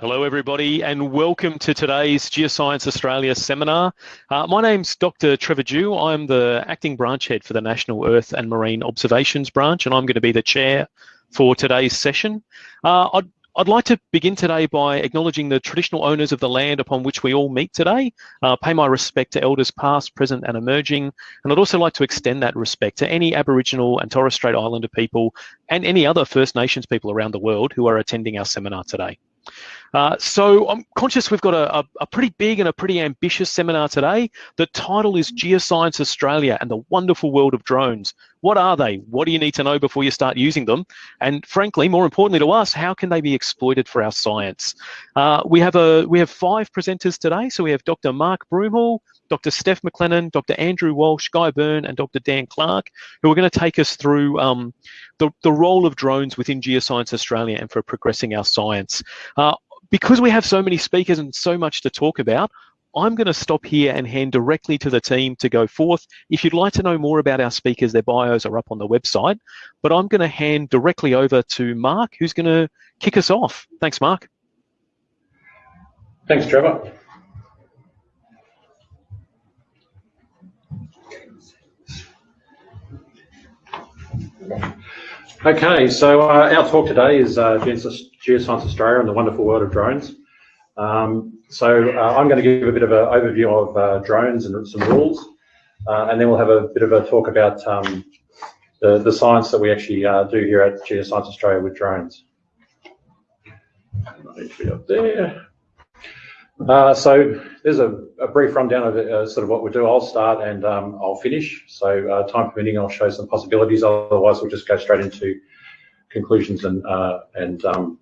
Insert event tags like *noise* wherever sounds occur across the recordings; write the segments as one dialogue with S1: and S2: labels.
S1: Hello, everybody, and welcome to today's Geoscience Australia seminar. Uh, my name's Dr. Trevor Dhu. I'm the acting branch head for the National Earth and Marine Observations branch, and I'm going to be the chair for today's session. Uh, I'd, I'd like to begin today by acknowledging the traditional owners of the land upon which we all meet today, uh, pay my respect to elders past, present, and emerging, and I'd also like to extend that respect to any Aboriginal and Torres Strait Islander people and any other First Nations people around the world who are attending our seminar today. Uh, so I'm conscious we've got a, a, a, pretty big and a pretty ambitious seminar today. The title is Geoscience Australia and the Wonderful World of Drones. What are they? What do you need to know before you start using them? And frankly, more importantly to us, how can they be exploited for our science? Uh, we have a we have five presenters today. So we have Dr. Mark Broomhall, Dr. Steph McLennan, Dr. Andrew Walsh, Guy Byrne, and Dr. Dan Clark, who are going to take us through um, the, the role of drones within Geoscience Australia and for progressing our science. Uh, because we have so many speakers and so much to talk about, I'm going to stop here and hand directly to the team to go forth. If you'd like to know more about our speakers, their bios are up on the website. But I'm going to hand directly over to Mark, who's going to kick us off. Thanks, Mark.
S2: Thanks, Trevor. Okay, so uh, our talk today is uh, Geoscience Australia and the wonderful world of drones. Um, so uh, I'm going to give a bit of an overview of uh, drones and some rules, uh, and then we'll have a bit of a talk about um, the, the science that we actually uh, do here at Geoscience Australia with drones. up there. Uh, so there's a, a, brief rundown of uh, sort of what we do. I'll start and um, I'll finish. So time permitting, I'll show some possibilities. Otherwise, we'll just go straight into conclusions and and um,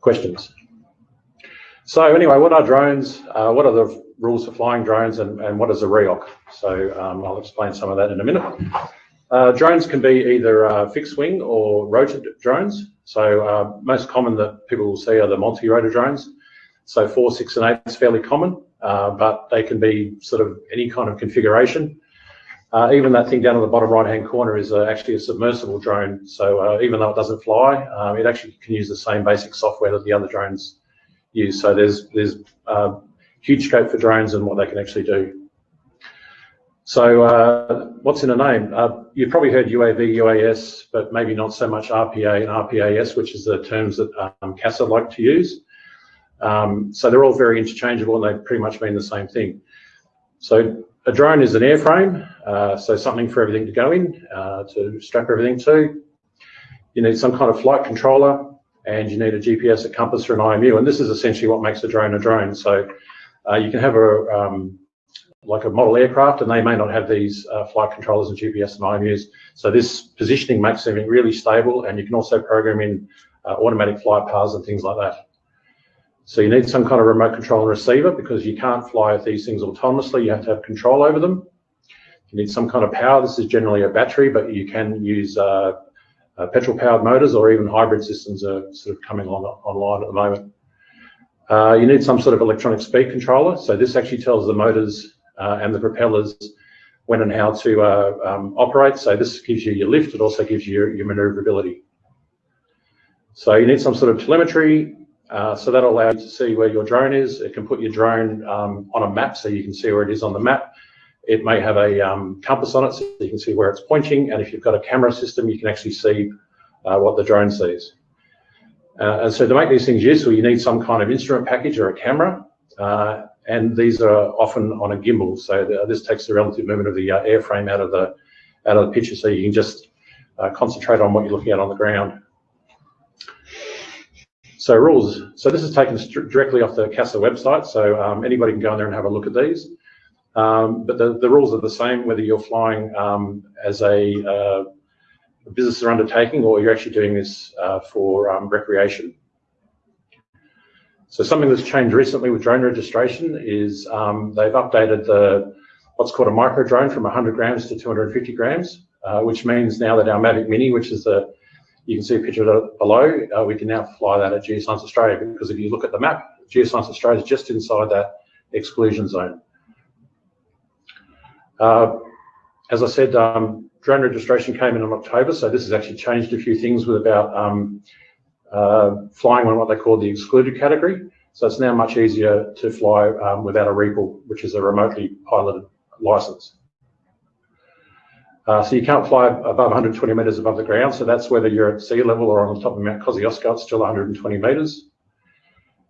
S2: questions. So anyway, what are drones? Uh, what are the rules for flying drones and, and what is a REOC? So um, I'll explain some of that in a minute. Uh, drones can be either fixed wing or rotor drones. So most common that people will see are the multi-rotor drones. So four, six, and eight is fairly common, uh, but they can be sort of any kind of configuration. Uh, even that thing down in the bottom right-hand corner is uh, actually a submersible drone. So uh, even though it doesn't fly, um, it actually can use the same basic software that the other drones use. So there's there's uh, huge scope for drones and what they can actually do. So uh, what's in a name? you've probably heard UAV, UAS, but maybe not so much RPA and RPAS, which is the terms that um, CASA like to use. Um, so they're all very interchangeable and they pretty much mean the same thing. So a drone is an airframe, uh, so something for everything to go in, uh, to strap everything to. You need some kind of flight controller and you need a GPS, a compass, or an IMU, and this is essentially what makes a drone a drone. So uh, you can have a um, like a model aircraft and they may not have these uh, flight controllers and GPS and IMUs. So this positioning makes everything really stable and you can also program in uh, automatic flight paths and things like that. So you need some kind of remote control and receiver because you can't fly these things autonomously. You have to have control over them. You need some kind of power. This is generally a battery, but you can use uh, uh, petrol-powered motors or even hybrid systems are sort of coming on, online at the moment. Uh, you need some sort of electronic speed controller. So this actually tells the motors uh, and the propellers when and how to uh, um, operate. So this gives you your lift. It also gives you your, your maneuverability. So you need some sort of telemetry uh, so that'll allow you to see where your drone is. It can put your drone um, on a map so you can see where it is on the map. It may have a um, compass on it so you can see where it's pointing. And if you've got a camera system, you can actually see uh, what the drone sees. Uh, and so to make these things useful, you need some kind of instrument package or a camera. Uh, and these are often on a gimbal. So this takes the relative movement of the uh, airframe out of the, out of the picture so you can just concentrate on what you're looking at on the ground. So rules. So this is taken directly off the CASA website. So um, anybody can go in there and have a look at these. Um, but the, the rules are the same whether you're flying um, as a, uh, business or undertaking or you're actually doing this uh, for um, recreation. So something that's changed recently with drone registration is um, they've updated the what's called a micro drone from 100 grams to 250 grams, uh, which means now that our Mavic Mini, which is the you can see a picture below. Uh, we can now fly that at Geoscience Australia because if you look at the map, Geoscience Australia is just inside that exclusion zone. Uh, as I said, um, drone registration came in in October, so this has actually changed a few things with about um, uh, flying on what they call the excluded category. So it's now much easier to fly um, without a REPL, which is a remotely piloted license. Uh, so you can't fly above 120 metres above the ground. So that's whether you're at sea level or on the top of Mount Kosciuszko, it's still 120 metres.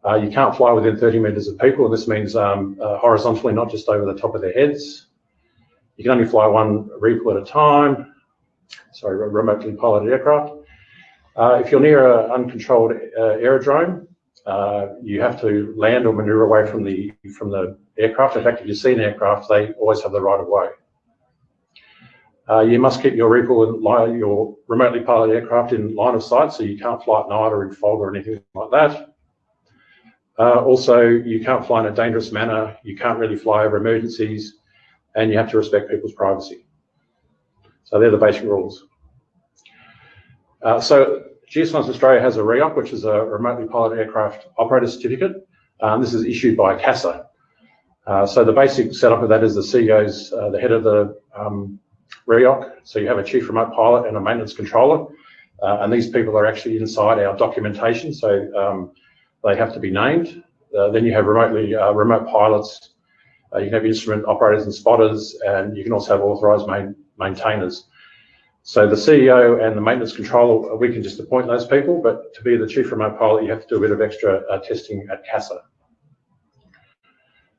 S2: Uh, you can't fly within 30 metres of people, this means um, uh, horizontally, not just over the top of their heads. You can only fly one REPL at a time, sorry, remotely piloted aircraft. Uh, if you're near an uncontrolled uh, aerodrome, uh, you have to land or maneuver away from the from the aircraft. In fact, if you see an aircraft, they always have the right of way. Uh, you must keep your REPL and your remotely piloted aircraft in line of sight, so you can't fly at night or in fog or anything like that. Uh, also, you can't fly in a dangerous manner. You can't really fly over emergencies, and you have to respect people's privacy. So they're the basic rules. Uh, so Geoscience Australia has a REOC, which is a remotely piloted aircraft operator certificate. Um, this is issued by CASA. Uh, so the basic setup of that is the CEO's uh, the head of the um, REOC. So you have a chief remote pilot and a maintenance controller. Uh, and these people are actually inside our documentation. So um, they have to be named. Uh, then you have remotely uh, remote pilots. Uh, you can have instrument operators and spotters, and you can also have authorised main, maintainers. So the CEO and the maintenance controller, we can just appoint those people, but to be the chief remote pilot, you have to do a bit of extra uh, testing at CASA.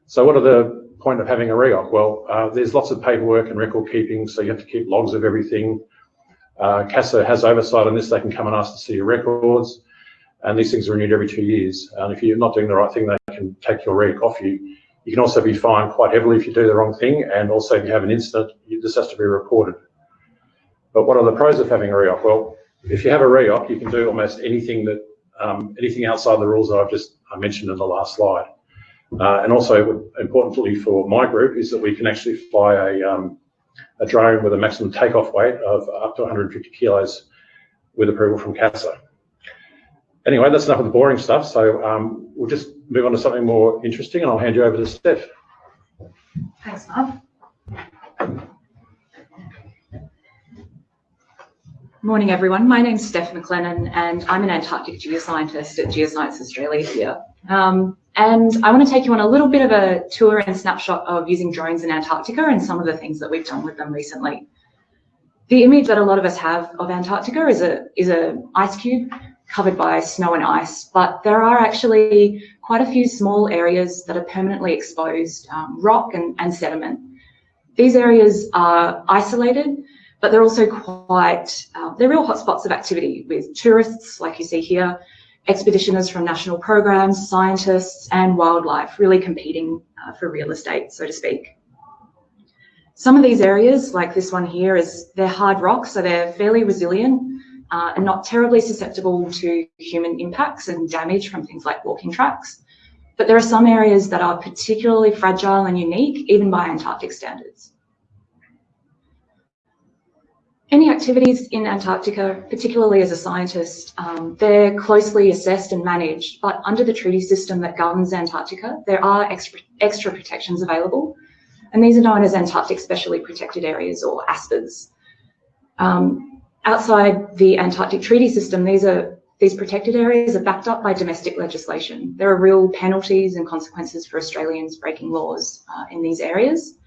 S2: So what are the point of having a REOC? Well, uh, there's lots of paperwork and record keeping, so you have to keep logs of everything. Uh, CASA has oversight on this. They can come and ask to see your records, and these things are renewed every two years. And if you're not doing the right thing, they can take your REOC off you. You can also be fined quite heavily if you do the wrong thing, and also if you have an incident, this has to be reported. But what are the pros of having a REOC? Well, if you have a REOC, you can do almost anything that um, anything outside the rules that I've just I mentioned in the last slide. Uh, and also, importantly for my group, is that we can actually fly a, um, a drone with a maximum takeoff weight of up to 150 kilos with approval from CASA. Anyway, that's enough of the boring stuff. So um, we'll just move on to something more interesting, and I'll hand you over to Steph.
S3: Thanks, Mark. Morning, everyone. My name's Steph McLennan, and I'm an Antarctic geoscientist at Geoscience Australia here. Um, and I want to take you on a little bit of a tour and snapshot of using drones in Antarctica and some of the things that we've done with them recently. The image that a lot of us have of Antarctica is a is a ice cube covered by snow and ice, but there are actually quite a few small areas that are permanently exposed, um, rock and, and sediment. These areas are isolated but they're also quite, uh, they're real hotspots of activity with tourists, like you see here, expeditioners from national programs, scientists, and wildlife really competing uh, for real estate, so to speak. Some of these areas, like this one here, is they're hard rock, so they're fairly resilient uh, and not terribly susceptible to human impacts and damage from things like walking tracks. But there are some areas that are particularly fragile and unique, even by Antarctic standards. Any activities in Antarctica, particularly as a scientist, um, they're closely assessed and managed, but under the treaty system that governs Antarctica, there are extra, extra protections available, and these are known as Antarctic Specially Protected Areas, or ASPAs. Um, outside the Antarctic Treaty System, these are these protected areas are backed up by domestic legislation. There are real penalties and consequences for Australians breaking laws uh, in these areas.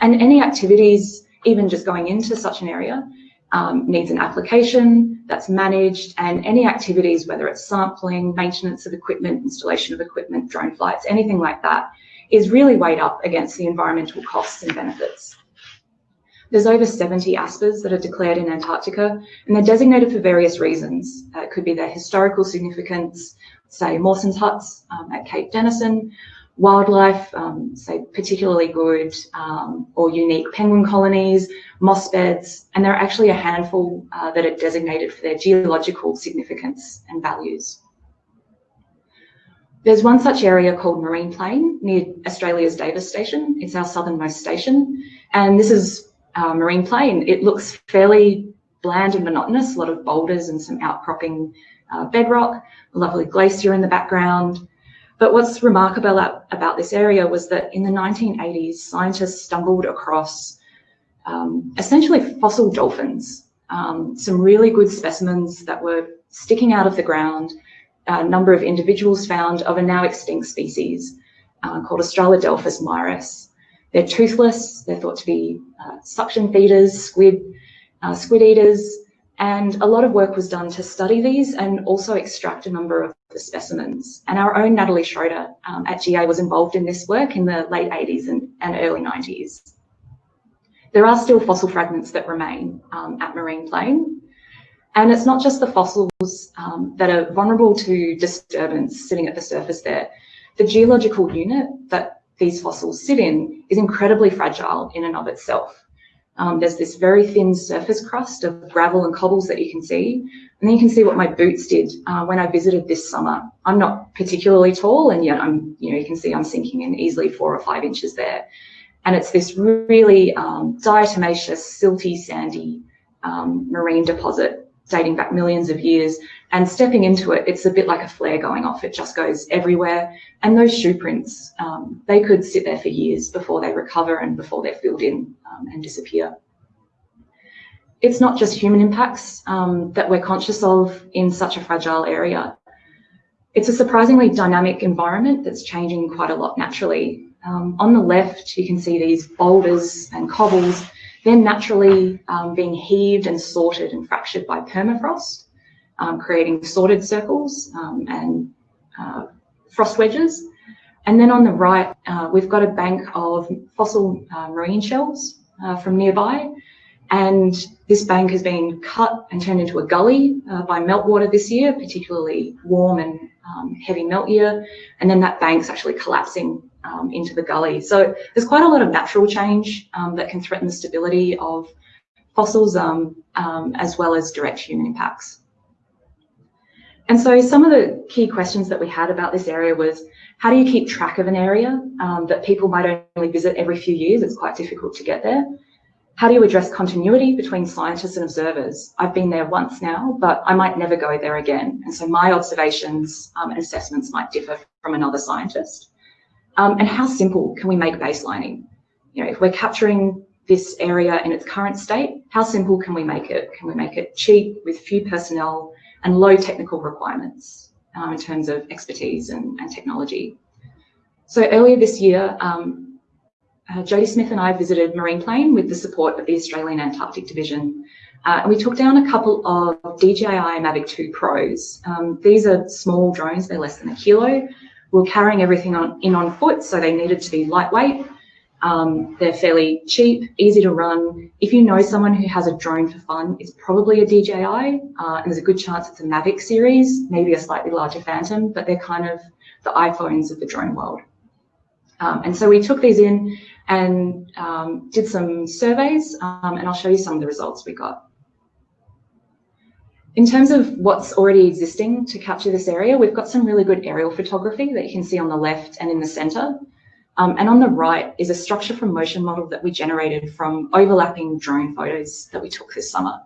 S3: And any activities, even just going into such an area, um, needs an application that's managed and any activities, whether it's sampling, maintenance of equipment, installation of equipment, drone flights, anything like that, is really weighed up against the environmental costs and benefits. There's over 70 ASPAs that are declared in Antarctica, and they're designated for various reasons. Uh, it could be their historical significance, say Mawson's huts um, at Cape Denison, wildlife, um, say particularly good um, or unique penguin colonies, moss beds, and there are actually a handful uh, that are designated for their geological significance and values. There's one such area called Marine Plain near Australia's Davis Station. It's our southernmost station. And this is uh, Marine Plain. It looks fairly bland and monotonous, a lot of boulders and some outcropping uh, bedrock, a lovely glacier in the background, but what's remarkable about this area was that in the 1980s, scientists stumbled across um, essentially fossil dolphins, um, some really good specimens that were sticking out of the ground, a number of individuals found of a now extinct species uh, called Australodelphis mirus. They're toothless, they're thought to be uh, suction feeders, squid, uh, squid eaters, and a lot of work was done to study these and also extract a number of the specimens. And our own Natalie Schroeder um, at GA was involved in this work in the late 80s and, and early 90s. There are still fossil fragments that remain um, at Marine Plain. And it's not just the fossils um, that are vulnerable to disturbance sitting at the surface there. The geological unit that these fossils sit in is incredibly fragile in and of itself. Um, there's this very thin surface crust of gravel and cobbles that you can see. And then you can see what my boots did uh, when I visited this summer. I'm not particularly tall and yet I'm, you know, you can see I'm sinking in easily four or five inches there. And it's this really um, diatomaceous, silty, sandy um, marine deposit dating back millions of years. And stepping into it, it's a bit like a flare going off. It just goes everywhere. And those shoe prints, um, they could sit there for years before they recover and before they're filled in um, and disappear. It's not just human impacts um, that we're conscious of in such a fragile area. It's a surprisingly dynamic environment that's changing quite a lot naturally. Um, on the left, you can see these boulders and cobbles they're naturally um, being heaved and sorted and fractured by permafrost, um, creating sorted circles um, and uh, frost wedges. And then on the right, uh, we've got a bank of fossil uh, marine shells uh, from nearby. And this bank has been cut and turned into a gully uh, by meltwater this year, particularly warm and um, heavy melt year. And then that bank's actually collapsing um, into the gully. So there's quite a lot of natural change um, that can threaten the stability of fossils um, um, as well as direct human impacts. And so some of the key questions that we had about this area was, how do you keep track of an area um, that people might only visit every few years? It's quite difficult to get there. How do you address continuity between scientists and observers? I've been there once now, but I might never go there again. And so my observations um, and assessments might differ from another scientist. Um, and how simple can we make baselining? You know, if we're capturing this area in its current state, how simple can we make it? Can we make it cheap with few personnel and low technical requirements um, in terms of expertise and, and technology? So earlier this year, um, uh, Jody Smith and I visited Marine Plain with the support of the Australian Antarctic Division. Uh, and we took down a couple of DJI Mavic 2 Pros. Um, these are small drones, they're less than a kilo, we were carrying everything on, in on foot, so they needed to be lightweight. Um, they're fairly cheap, easy to run. If you know someone who has a drone for fun, it's probably a DJI, uh, and there's a good chance it's a Mavic series, maybe a slightly larger Phantom, but they're kind of the iPhones of the drone world. Um, and so we took these in and um, did some surveys, um, and I'll show you some of the results we got. In terms of what's already existing to capture this area, we've got some really good aerial photography that you can see on the left and in the center. Um, and on the right is a structure from motion model that we generated from overlapping drone photos that we took this summer.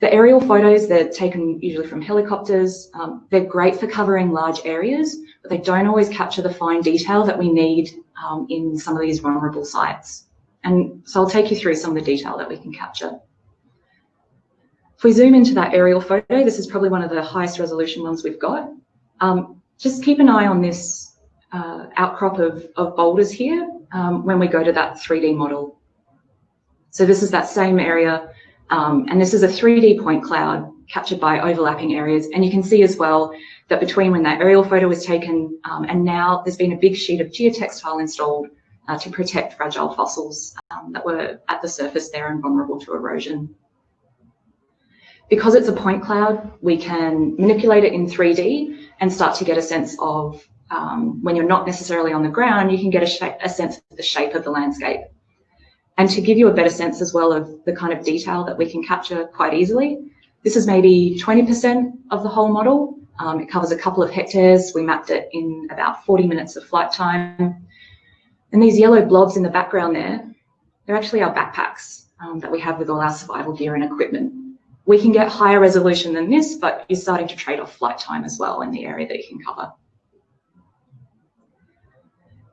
S3: The aerial photos, they're taken usually from helicopters. Um, they're great for covering large areas, but they don't always capture the fine detail that we need um, in some of these vulnerable sites. And so I'll take you through some of the detail that we can capture. If we zoom into that aerial photo, this is probably one of the highest resolution ones we've got. Um, just keep an eye on this uh, outcrop of, of boulders here um, when we go to that 3D model. So this is that same area, um, and this is a 3D point cloud captured by overlapping areas. And you can see as well that between when that aerial photo was taken um, and now there's been a big sheet of geotextile installed uh, to protect fragile fossils um, that were at the surface there and vulnerable to erosion. Because it's a point cloud, we can manipulate it in 3D and start to get a sense of um, when you're not necessarily on the ground, you can get a, a sense of the shape of the landscape. And to give you a better sense as well of the kind of detail that we can capture quite easily, this is maybe 20% of the whole model. Um, it covers a couple of hectares. We mapped it in about 40 minutes of flight time. And these yellow blobs in the background there, they're actually our backpacks um, that we have with all our survival gear and equipment. We can get higher resolution than this, but you're starting to trade off flight time as well in the area that you can cover.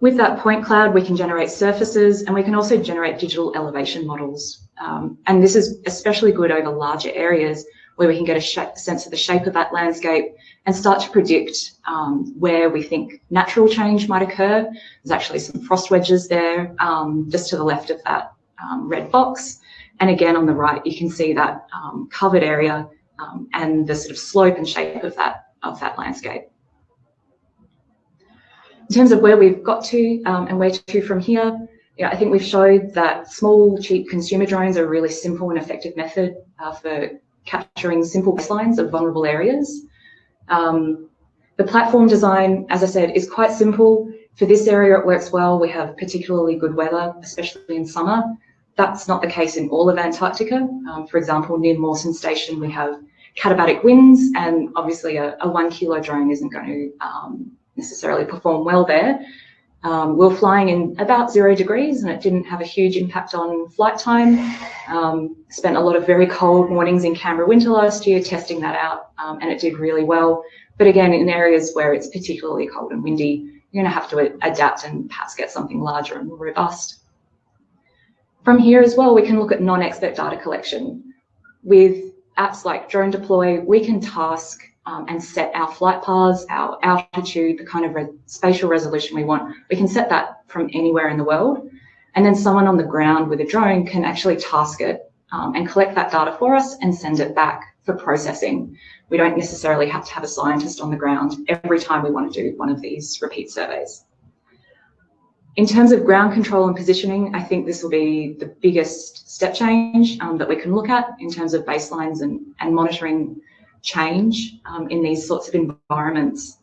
S3: With that point cloud, we can generate surfaces and we can also generate digital elevation models. Um, and this is especially good over larger areas where we can get a sense of the shape of that landscape and start to predict um, where we think natural change might occur. There's actually some frost wedges there, um, just to the left of that um, red box. And again, on the right, you can see that um, covered area um, and the sort of slope and shape of that, of that landscape. In terms of where we've got to um, and where to from here, yeah, I think we've showed that small, cheap consumer drones are a really simple and effective method uh, for capturing simple baselines of vulnerable areas. Um, the platform design, as I said, is quite simple. For this area, it works well. We have particularly good weather, especially in summer. That's not the case in all of Antarctica. Um, for example, near Mawson Station, we have katabatic winds, and obviously a, a one kilo drone isn't going to um, necessarily perform well there. Um, We're flying in about zero degrees and it didn't have a huge impact on flight time. Um, spent a lot of very cold mornings in Canberra winter last year testing that out um, and it did really well. But again, in areas where it's particularly cold and windy, you're going to have to adapt and perhaps get something larger and more robust. From here as well, we can look at non-expert data collection. With apps like Drone Deploy, we can task um, and set our flight paths, our altitude, the kind of re spatial resolution we want. We can set that from anywhere in the world. And then someone on the ground with a drone can actually task it um, and collect that data for us and send it back for processing. We don't necessarily have to have a scientist on the ground every time we want to do one of these repeat surveys. In terms of ground control and positioning, I think this will be the biggest step change um, that we can look at in terms of baselines and, and monitoring change um, in these sorts of environments.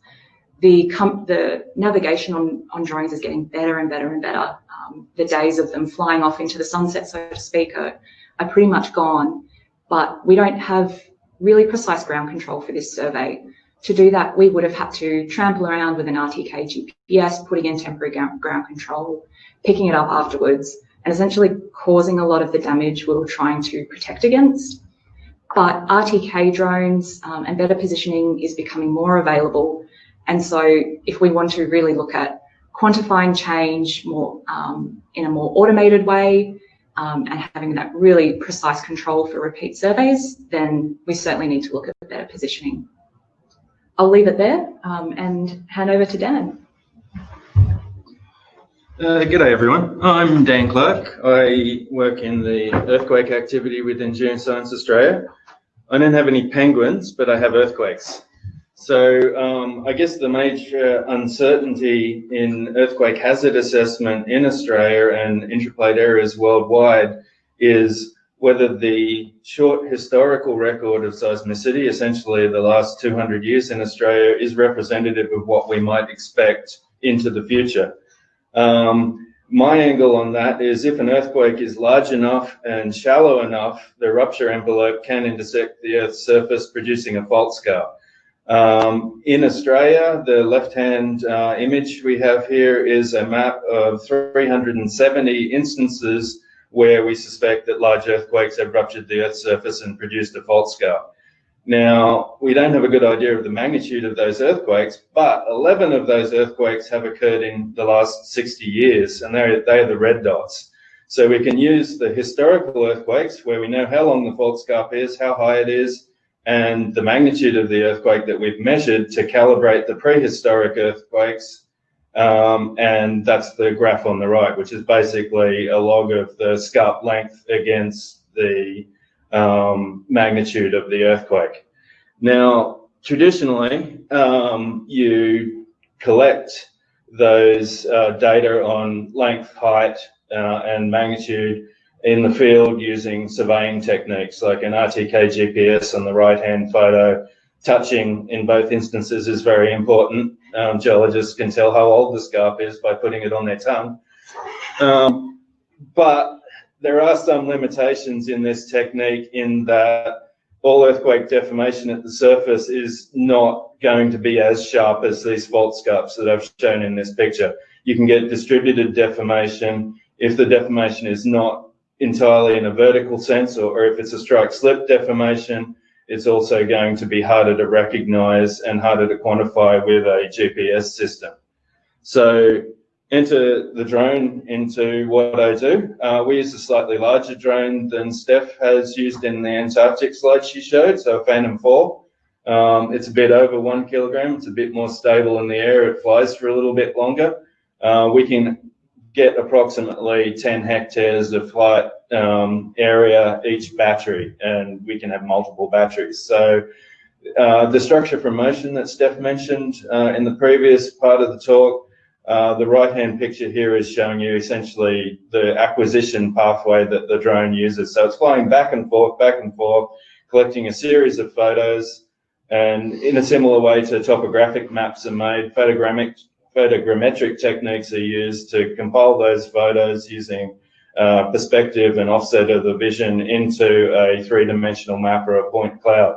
S3: The, the navigation on, on drones is getting better and better and better. Um, the days of them flying off into the sunset, so to speak, are, are pretty much gone. But we don't have really precise ground control for this survey. To do that, we would have had to trample around with an RTK GPS, putting in temporary ground control, picking it up afterwards, and essentially causing a lot of the damage we were trying to protect against. But RTK drones um, and better positioning is becoming more available. And so if we want to really look at quantifying change more um, in a more automated way um, and having that really precise control for repeat surveys, then we certainly need to look at better positioning. I'll leave it there um, and hand over to Dan.
S4: Uh, g'day everyone, I'm Dan Clark. I work in the earthquake activity with Endurance Science Australia. I don't have any penguins, but I have earthquakes. So um, I guess the major uncertainty in earthquake hazard assessment in Australia and intraplate areas worldwide is whether the short historical record of seismicity, essentially the last 200 years in Australia, is representative of what we might expect into the future. Um, my angle on that is if an earthquake is large enough and shallow enough, the rupture envelope can intersect the Earth's surface, producing a fault scarp. Um, in Australia, the left-hand uh, image we have here is a map of 370 instances where we suspect that large earthquakes have ruptured the Earth's surface and produced a fault scarp. Now, we don't have a good idea of the magnitude of those earthquakes, but 11 of those earthquakes have occurred in the last 60 years, and they're, they're the red dots. So we can use the historical earthquakes where we know how long the fault scarp is, how high it is, and the magnitude of the earthquake that we've measured to calibrate the prehistoric earthquakes. Um, and that's the graph on the right, which is basically a log of the scarp length against the um, magnitude of the earthquake. Now, traditionally, um, you collect those uh, data on length, height, uh, and magnitude in the field using surveying techniques like an RTK GPS on the right-hand photo. Touching in both instances is very important. Um, geologists can tell how old the scarp is by putting it on their tongue. Um, but there are some limitations in this technique in that all earthquake deformation at the surface is not going to be as sharp as these fault scarps that I've shown in this picture. You can get distributed deformation if the deformation is not entirely in a vertical sense or, or if it's a strike slip deformation, it's also going to be harder to recognize and harder to quantify with a GPS system. So enter the drone into what I do. Uh, we use a slightly larger drone than Steph has used in the Antarctic slide she showed, so a Phantom 4. Um, it's a bit over one kilogram. It's a bit more stable in the air. It flies for a little bit longer. Uh, we can get approximately 10 hectares of flight um, area each battery, and we can have multiple batteries. So uh, the structure for motion that Steph mentioned uh, in the previous part of the talk, uh, the right-hand picture here is showing you essentially the acquisition pathway that the drone uses. So it's flying back and forth, back and forth, collecting a series of photos, and in a similar way to topographic maps are made, photogrammic, photogrammetric techniques are used to compile those photos using uh, perspective and offset of the vision into a three-dimensional map or a point cloud.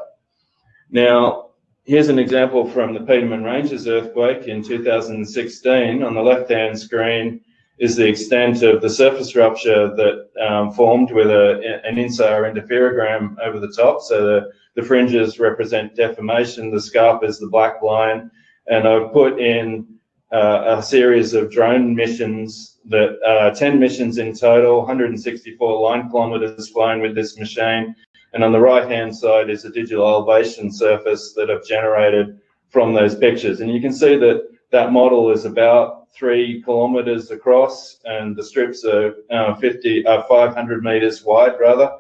S4: Now, here's an example from the Petermann Ranges earthquake in 2016. On the left-hand screen is the extent of the surface rupture that um, formed with a, an INSAR interferogram over the top. So the, the fringes represent deformation, the scarp is the black line, and I've put in uh, a series of drone missions that uh, 10 missions in total, 164 line kilometers flown with this machine. And on the right hand side is a digital elevation surface that I've generated from those pictures. And you can see that that model is about three kilometers across and the strips are uh, 50, uh, 500 meters wide rather.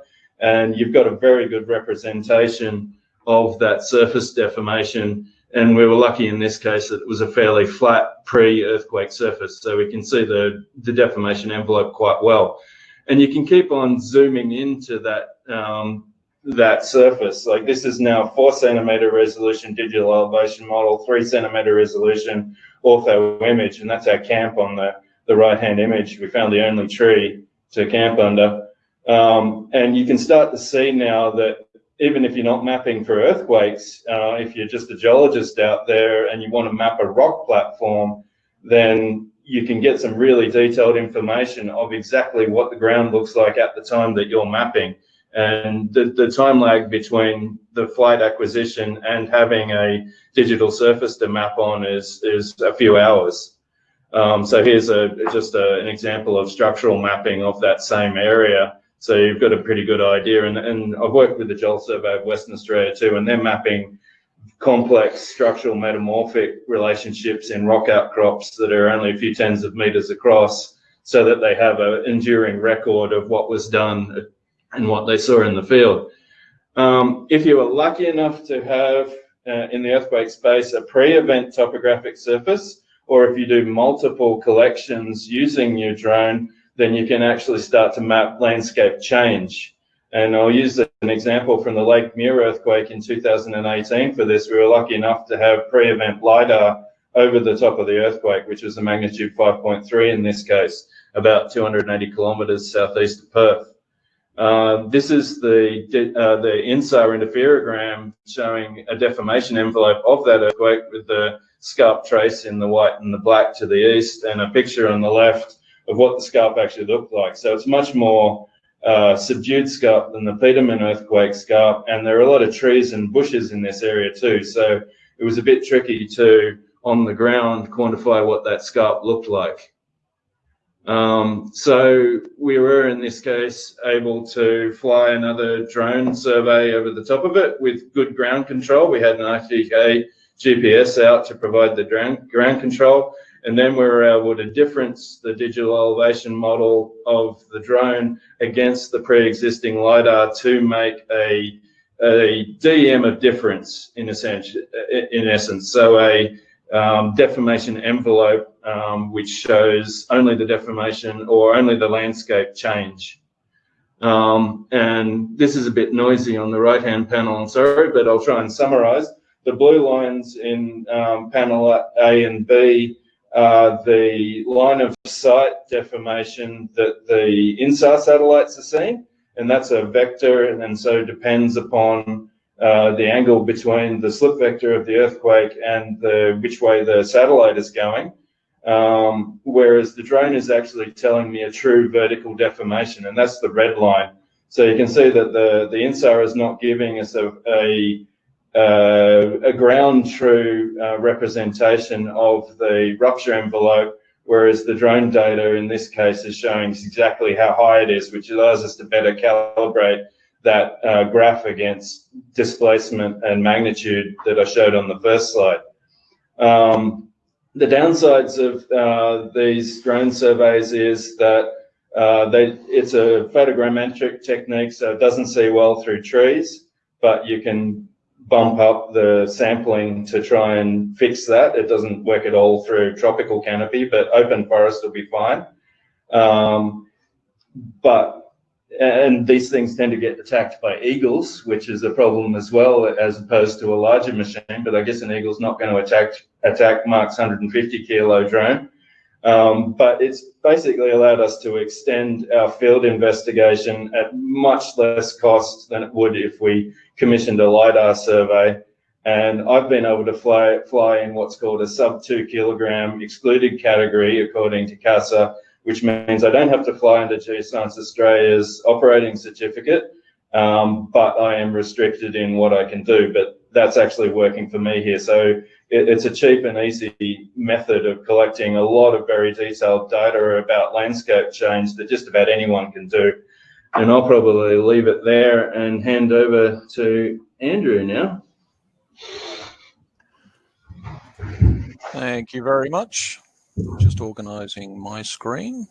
S4: And you've got a very good representation of that surface deformation and we were lucky in this case that it was a fairly flat pre-earthquake surface, so we can see the, the deformation envelope quite well. And you can keep on zooming into that um, that surface. Like this is now four centimeter resolution digital elevation model, three centimeter resolution ortho image, and that's our camp on the, the right-hand image. We found the only tree to camp under. Um, and you can start to see now that even if you're not mapping for earthquakes, uh, if you're just a geologist out there and you want to map a rock platform, then you can get some really detailed information of exactly what the ground looks like at the time that you're mapping. And the, the time lag between the flight acquisition and having a digital surface to map on is, is a few hours. Um, so here's a, just a, an example of structural mapping of that same area. So you've got a pretty good idea. And, and I've worked with the Geo Survey of Western Australia too, and they're mapping complex structural metamorphic relationships in rock outcrops that are only a few tens of meters across so that they have an enduring record of what was done and what they saw in the field. Um, if you are lucky enough to have uh, in the earthquake space a pre-event topographic surface, or if you do multiple collections using your drone, then you can actually start to map landscape change. And I'll use an example from the Lake Muir earthquake in 2018 for this. We were lucky enough to have pre-event LiDAR over the top of the earthquake, which was a magnitude 5.3 in this case, about 280 kilometers southeast of Perth. Uh, this is the uh, the INSAR interferogram showing a deformation envelope of that earthquake with the scarp trace in the white and the black to the east and a picture on the left of what the scarp actually looked like. So it's much more uh, subdued scarp than the Petermann earthquake scarp, and there are a lot of trees and bushes in this area too. So it was a bit tricky to, on the ground, quantify what that scarp looked like. Um, so we were, in this case, able to fly another drone survey over the top of it with good ground control. We had an RTK GPS out to provide the ground, ground control. And then we were able to difference the digital elevation model of the drone against the pre-existing LiDAR to make a, a DEM of difference in, essence, in essence. So a um, deformation envelope um, which shows only the deformation or only the landscape change. Um, and this is a bit noisy on the right-hand panel, I'm sorry, but I'll try and summarize. The blue lines in um, panel A and B uh, the line of sight deformation that the INSAR satellites are seeing, and that's a vector, and, and so depends upon uh, the angle between the slip vector of the earthquake and the which way the satellite is going. Um, whereas the drone is actually telling me a true vertical deformation, and that's the red line. So you can see that the, the INSAR is not giving us a, a a ground true uh, representation of the rupture envelope. whereas the drone data in this case is showing exactly how high it is, which allows us to better calibrate that uh, graph against displacement and magnitude that I showed on the first slide. Um, the downsides of uh, these drone surveys is that uh, they, it's a photogrammetric technique, so it doesn't see well through trees, but you can bump up the sampling to try and fix that. It doesn't work at all through tropical canopy, but open forest will be fine. Um, but and these things tend to get attacked by eagles, which is a problem as well, as opposed to a larger machine. But I guess an eagle's not going to attack attack Mark's 150 kilo drone. Um, but it's basically allowed us to extend our field investigation at much less cost than it would if we commissioned a LiDAR survey. And I've been able to fly, fly in what's called a sub two kilogram excluded category, according to CASA, which means I don't have to fly under Geoscience Australia's operating certificate, um, but I am restricted in what I can do. But that's actually working for me here. So it, it's a cheap and easy method of collecting a lot of very detailed data about landscape change that just about anyone can do. And I'll probably leave it there and hand over to Andrew now.
S5: Thank you very much. Just organizing my screen.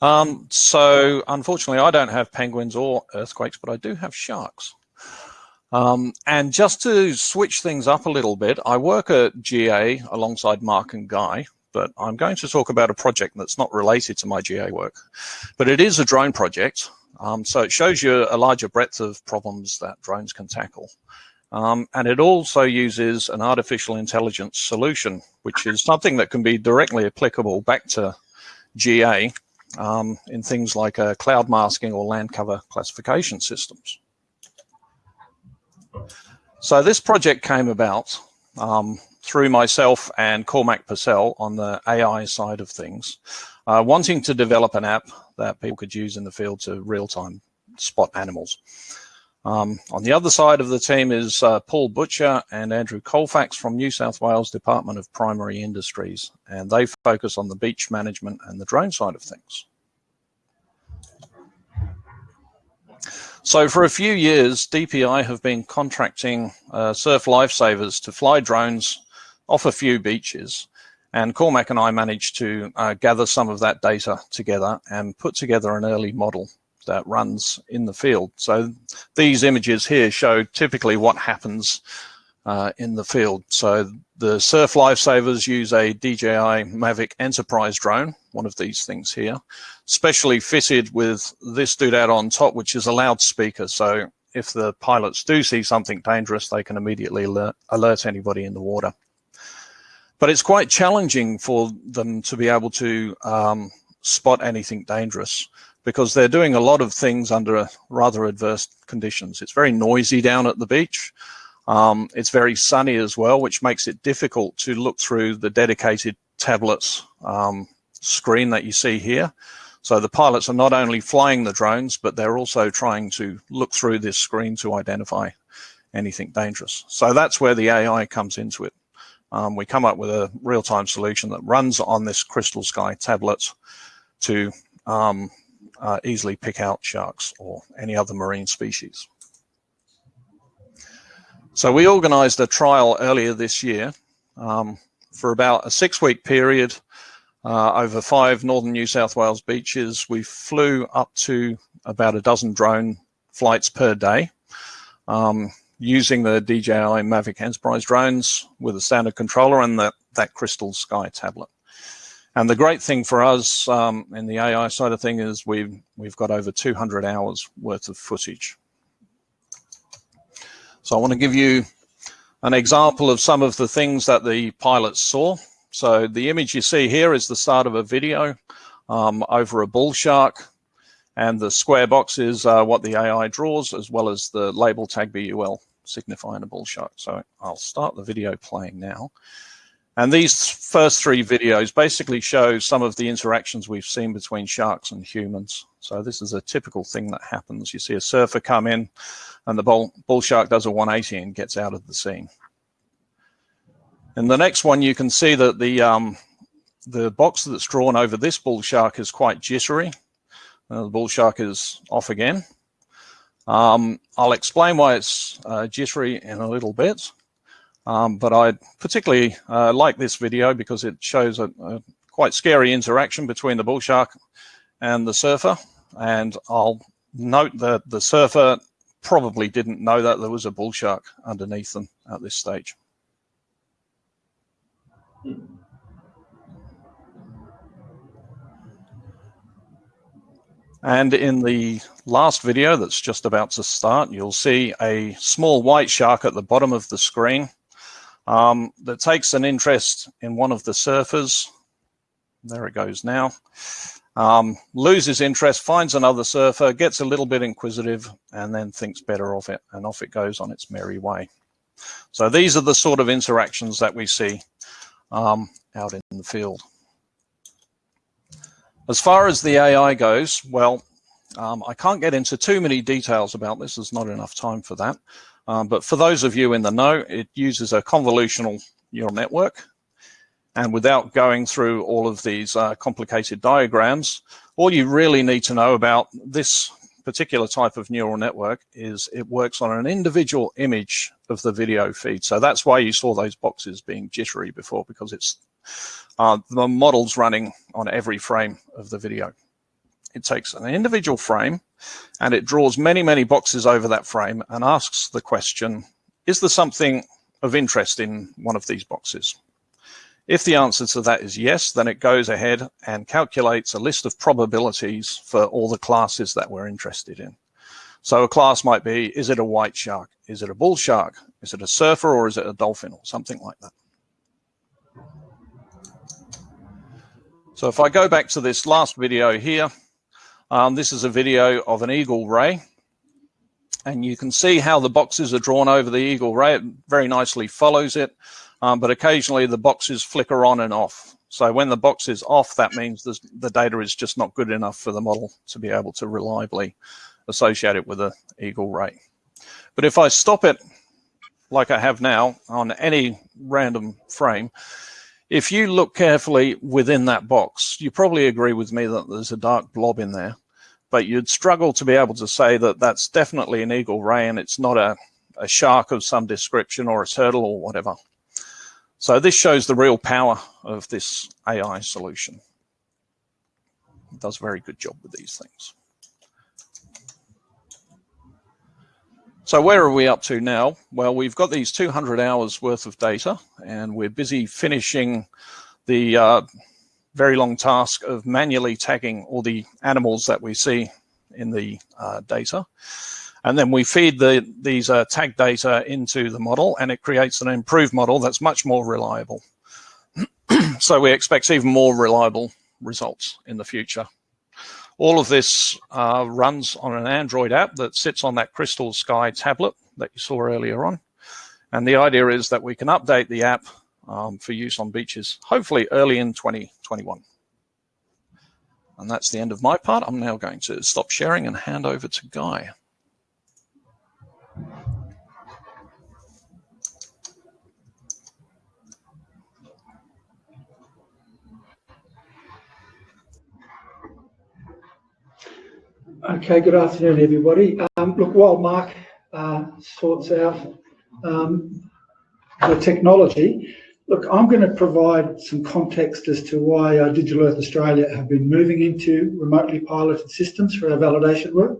S5: Um, so unfortunately, I don't have penguins or earthquakes, but I do have sharks. Um, and just to switch things up a little bit, I work at GA alongside Mark and Guy, but I'm going to talk about a project that's not related to my GA work. But it is a drone project, um, so it shows you a larger breadth of problems that drones can tackle. Um, and it also uses an artificial intelligence solution, which is something that can be directly applicable back to GA um, in things like uh, cloud masking or land cover classification systems. So this project came about um, through myself and Cormac Purcell on the AI side of things, uh, wanting to develop an app that people could use in the field to real-time spot animals. Um, on the other side of the team is uh, Paul Butcher and Andrew Colefax from New South Wales Department of Primary Industries, and they focus on the beach management and the drone side of things. So for a few years, DPI have been contracting uh, surf lifesavers to fly drones off a few beaches. And Cormac and I managed to uh, gather some of that data together and put together an early model that runs in the field. So these images here show typically what happens uh, in the field. So the surf lifesavers use a DJI Mavic Enterprise drone, one of these things here, specially fitted with this dude out on top, which is a loudspeaker. So if the pilots do see something dangerous, they can immediately alert, alert anybody in the water. But it's quite challenging for them to be able to um, spot anything dangerous because they're doing a lot of things under rather adverse conditions. It's very noisy down at the beach. Um, it's very sunny as well, which makes it difficult to look through the dedicated tablets um, screen that you see here. So the pilots are not only flying the drones, but they're also trying to look through this screen to identify anything dangerous. So that's where the AI comes into it. Um, we come up with a real-time solution that runs on this Crystal Sky tablet to um, uh, easily pick out sharks or any other marine species. So we organised a trial earlier this year um, for about a six-week period uh, over five northern New South Wales beaches. We flew up to about a dozen drone flights per day um, using the DJI Mavic Enterprise drones with a standard controller and the, that Crystal Sky tablet. And the great thing for us um, in the AI side of thing is we've, we've got over 200 hours worth of footage so I want to give you an example of some of the things that the pilots saw. So the image you see here is the start of a video um, over a bull shark. And the square box is uh, what the AI draws, as well as the label tag BUL signifying a bull shark. So I'll start the video playing now. And these first three videos basically show some of the interactions we've seen between sharks and humans. So this is a typical thing that happens. You see a surfer come in and the bull, bull shark does a 180 and gets out of the scene. In the next one, you can see that the um, the box that's drawn over this bull shark is quite jittery. Uh, the bull shark is off again. Um, I'll explain why it's uh, jittery in a little bit, um, but I particularly uh, like this video because it shows a, a, quite scary interaction between the bull shark and the surfer. And I'll note that the surfer probably didn't know that there was a bull shark underneath them at this stage. And in the last video that's just about to start, you'll see a small white shark at the bottom of the screen um, that takes an interest in one of the surfers. There it goes now. Um, loses interest, finds another surfer, gets a little bit inquisitive, and then thinks better of it, and off it goes on its merry way. So these are the sort of interactions that we see um, out in the field. As far as the AI goes, well, um, I can't get into too many details about this. There's not enough time for that. Um, but for those of you in the know, it uses a convolutional neural network. And without going through all of these uh, complicated diagrams, all you really need to know about this particular type of neural network is it works on an individual image of the video feed. So that's why you saw those boxes being jittery before, because it's uh, the model's running on every frame of the video. It takes an individual frame and it draws many, many boxes over that frame and asks the question, is there something of interest in one of these boxes? If the answer to that is yes, then it goes ahead and calculates a list of probabilities for all the classes that we're interested in. So a class might be, is it a white shark? Is it a bull shark? Is it a surfer or is it a dolphin or something like that? So if I go back to this last video here, um, this is a video of an eagle ray. And you can see how the boxes are drawn over the eagle ray. It very nicely follows it, um, but occasionally the boxes flicker on and off. So when the box is off, that means the data is just not good enough for the model to be able to reliably associate it with an eagle ray. But if I stop it like I have now on any random frame, if you look carefully within that box, you probably agree with me that there's a dark blob in there, but you'd struggle to be able to say that that's definitely an eagle ray and it's not a, a shark of some description or a turtle or whatever. So this shows the real power of this AI solution. It does a very good job with these things. So where are we up to now? Well, we've got these 200 hours worth of data and we're busy finishing the uh, very long task of manually tagging all the animals that we see in the uh, data. And then we feed the, these uh, tag data into the model and it creates an improved model that's much more reliable. *clears throat* so we expect even more reliable results in the future. All of this uh, runs on an Android app that sits on that Crystal Sky tablet that you saw earlier on. And the idea is that we can update the app um, for use on beaches, hopefully early in 2021. And that's the end of my part. I'm now going to stop sharing and hand over to Guy.
S6: Okay, good afternoon, everybody. Um, look, while Mark uh, sorts out um, the technology, look, I'm going to provide some context as to why uh, Digital Earth Australia have been moving into remotely piloted systems for our validation work.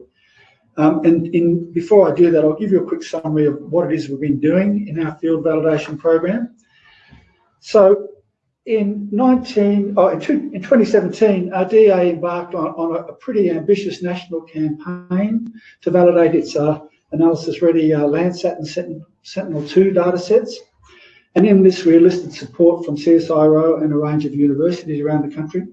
S6: Um, and in, before I do that, I'll give you a quick summary of what it is we've been doing in our field validation program. So in 19, oh, in, 2017, RDA embarked on, on a, pretty ambitious national campaign to validate its uh, analysis-ready uh, Landsat and Sentinel-2 data sets. And in this, we enlisted support from CSIRO and a range of universities around the country.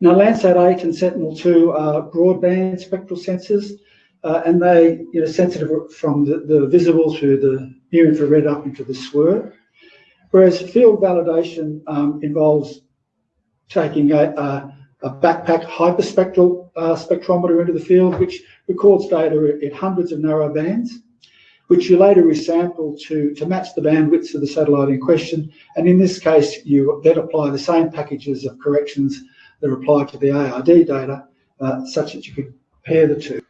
S6: Now, Landsat 8 and Sentinel-2 are broadband spectral sensors, uh, and they, you know, sensitive from the, the visible through the near infrared up into the SWIR. Whereas field validation um, involves taking a, a, a backpack hyperspectral uh, spectrometer into the field, which records data at hundreds of narrow bands. Which you later resample to, to match the bandwidths of the satellite in question. And in this case, you then apply the same packages of corrections that are applied to the ARD data, uh, such that you could compare the two.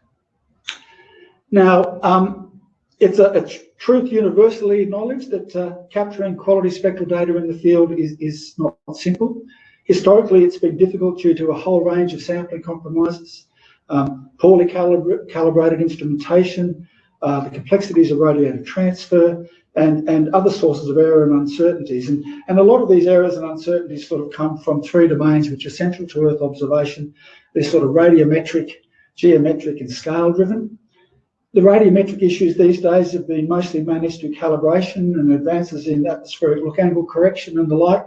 S6: Now, um, it's a, a, truth universally acknowledged that uh, capturing quality spectral data in the field is, is not simple. Historically, it's been difficult due to a whole range of sampling compromises, um, poorly calibra calibrated instrumentation, uh, the complexities of radiative transfer, and, and other sources of error and uncertainties. And, and a lot of these errors and uncertainties sort of come from three domains which are central to Earth observation. They're sort of radiometric, geometric, and scale driven. The radiometric issues these days have been mostly managed through calibration and advances in atmospheric look angle correction and the like.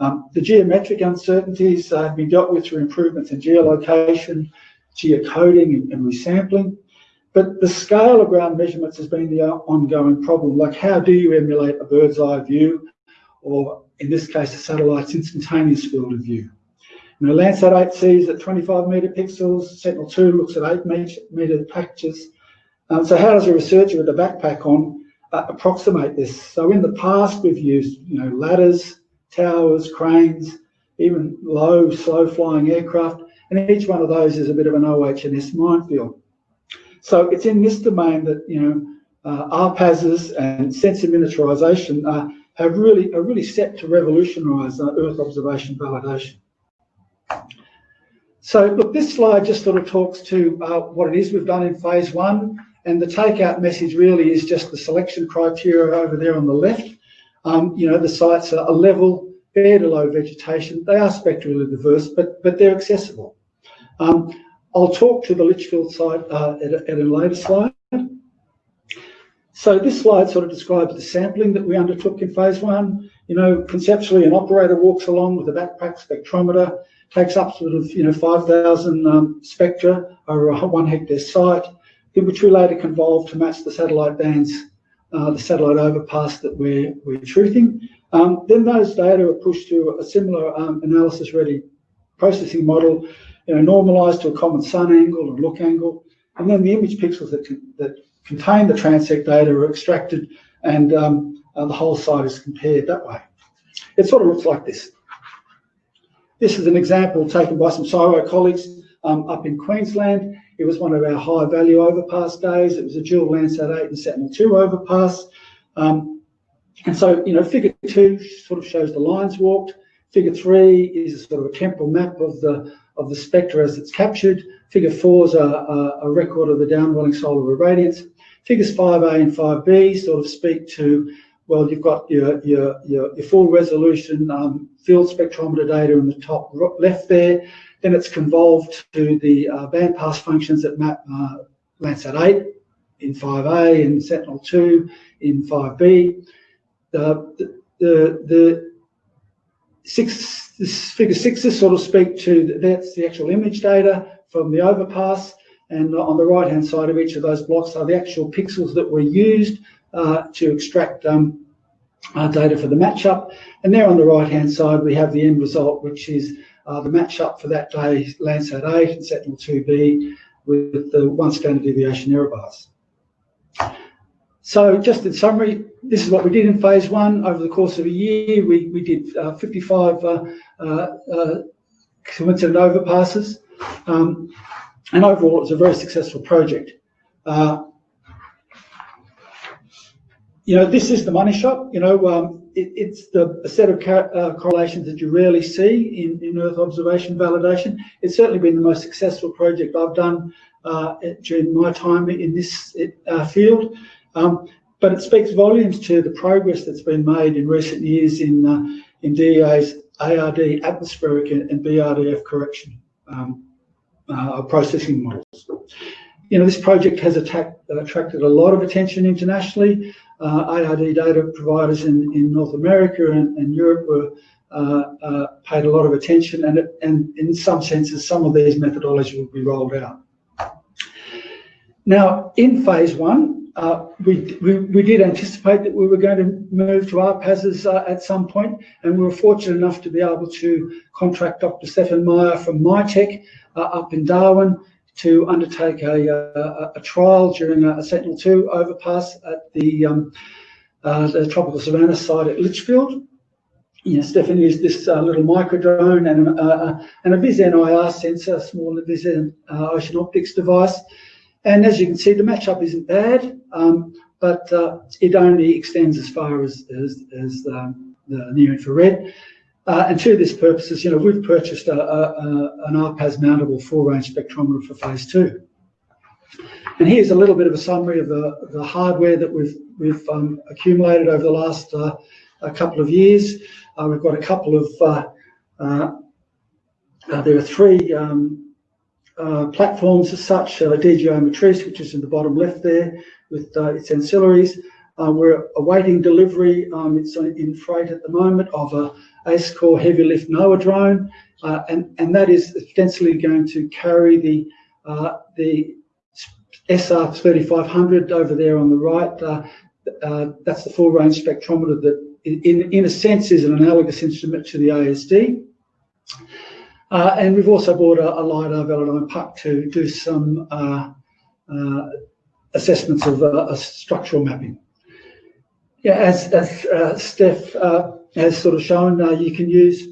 S6: Um, the geometric uncertainties uh, have been dealt with through improvements in geolocation, geocoding and, and resampling. But the scale of ground measurements has been the ongoing problem. Like how do you emulate a bird's eye view or in this case, a satellite's instantaneous field of view? You know, Landsat 8 sees at 25 meter pixels, Sentinel-2 looks at 8 meter packages, um, so how does a researcher with a backpack on uh, approximate this? So in the past, we've used you know ladders, towers, cranes, even low, slow-flying aircraft, and each one of those is a bit of an OHS minefield. So it's in this domain that you know uh, RPASs and sensor miniaturization uh, have really are really set to revolutionise uh, Earth observation validation. So look, this slide just sort of talks to uh, what it is we've done in phase one and the takeout message really is just the selection criteria over there on the left. Um, you know, the sites are a level, bare to low vegetation. They are spectrally diverse, but, but they're accessible. Um, I'll talk to the Litchfield site uh, at, a, at a later slide. So this slide sort of describes the sampling that we undertook in phase one. You know, conceptually, an operator walks along with a backpack spectrometer, takes up sort of, you know, 5,000 um, spectra over a one hectare site, which we later convolve to match the satellite bands, uh, the satellite overpass that we're, we're truthing. Um, then those data are pushed to a similar um, analysis-ready processing model, you know, normalized to a common sun angle and look angle, and then the image pixels that, that contain the transect data are extracted and um, uh, the whole site is compared that way. It sort of looks like this. This is an example taken by some CSIRO colleagues um, up in Queensland. It was one of our high value overpass days. It was a dual Landsat 8 and Sentinel-2 overpass. Um, and so, you know, figure two sort of shows the lines walked. Figure three is a sort of a temporal map of the of the spectra as it's captured. Figure four is a, a, a record of the downwelling solar irradiance. Figures 5A and 5B sort of speak to, well, you've got your, your, your, your full resolution um, field spectrometer data in the top left there. Then it's convolved to the uh, bandpass functions that map uh, Landsat 8 in 5A and Sentinel-2 in 5B. The, the, the, the six, this figure sixes sort of speak to, that's the actual image data from the overpass. And on the right-hand side of each of those blocks are the actual pixels that were used uh, to extract um, uh, data for the matchup. And there on the right-hand side, we have the end result, which is uh, the match-up for that day, Landsat 8 and Sentinel-2B with the one standard deviation error bars. So just in summary, this is what we did in phase one. Over the course of a year, we, we did uh, 55 uh, uh, uh, overpasses. Um, and overall, it was a very successful project. Uh, you know, this is the money shot. You know, um, it, it's the, set of uh, correlations that you rarely see in, in Earth observation validation. It's certainly been the most successful project I've done uh, during my time in this uh, field. Um, but it speaks volumes to the progress that's been made in recent years in, uh, in DEA's ARD atmospheric and, BRDF correction um, uh, processing models. You know, this project has attacked, attracted a lot of attention internationally uh, ARD data providers in, in North America and, and Europe were uh, uh, paid a lot of attention and, it, and in some senses some of these methodologies will be rolled out. Now in phase one uh, we, we, did anticipate that we were going to move to RPASs uh, at some point and we were fortunate enough to be able to contract Dr. Stefan Meyer from MITEC uh, up in Darwin to undertake a, a, a trial during a, a Sentinel-2 overpass at the, um, uh, the Tropical Savannah site at Litchfield. Yeah, Stefan used this uh, little micro drone and, uh, and a VisN IR sensor, a small VisN uh, Ocean Optics device. And as you can see, the matchup isn't bad, um, but uh, it only extends as far as, as, as um, the near infrared. Uh, and to this purposes, you know, we've purchased a, a, a, an RPAS mountable full range spectrometer for phase two. And here's a little bit of a summary of the, the hardware that we've, we've um, accumulated over the last uh, couple of years. Uh, we've got a couple of, uh, uh, there are three um, platforms as such, DJI Matrice, which is in the bottom left there with its ancillaries. we're awaiting delivery, um, it's in freight at the moment, of a ACE-Core heavy lift NOA drone, uh, and, and that is ostensibly going to carry the, uh, the SR 3500 over there on the right. Uh, uh, that's the full range spectrometer that, in, in a sense, is an analogous instrument to the ASD. Uh, and we've also bought a, a LiDAR Velodyne Puck to do some uh, assessments of structural mapping. Yeah, as, as Steph has sort of shown, uh, you can use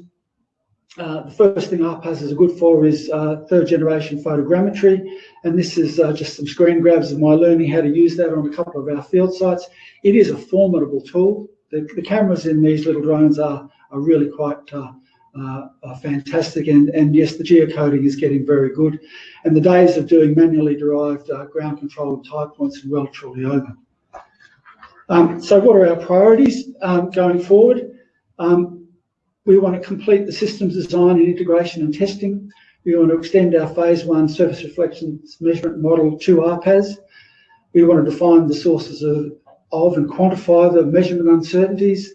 S6: uh, the first thing RPAS is good for is uh, third generation photogrammetry. And this is uh, just some screen grabs of my learning how to use that on a couple of our field sites. It is a formidable tool. The, the cameras in these little drones are, are really quite uh, uh, fantastic. And, and yes, the geocoding is getting very good. And the days of doing manually derived ground control and tie points are well truly over. Um, so what are our priorities um, going forward? Um, we want to complete the systems design and integration and testing. We want to extend our phase one surface reflections measurement model to RPAS. We want to define the sources of, of and quantify the measurement uncertainties.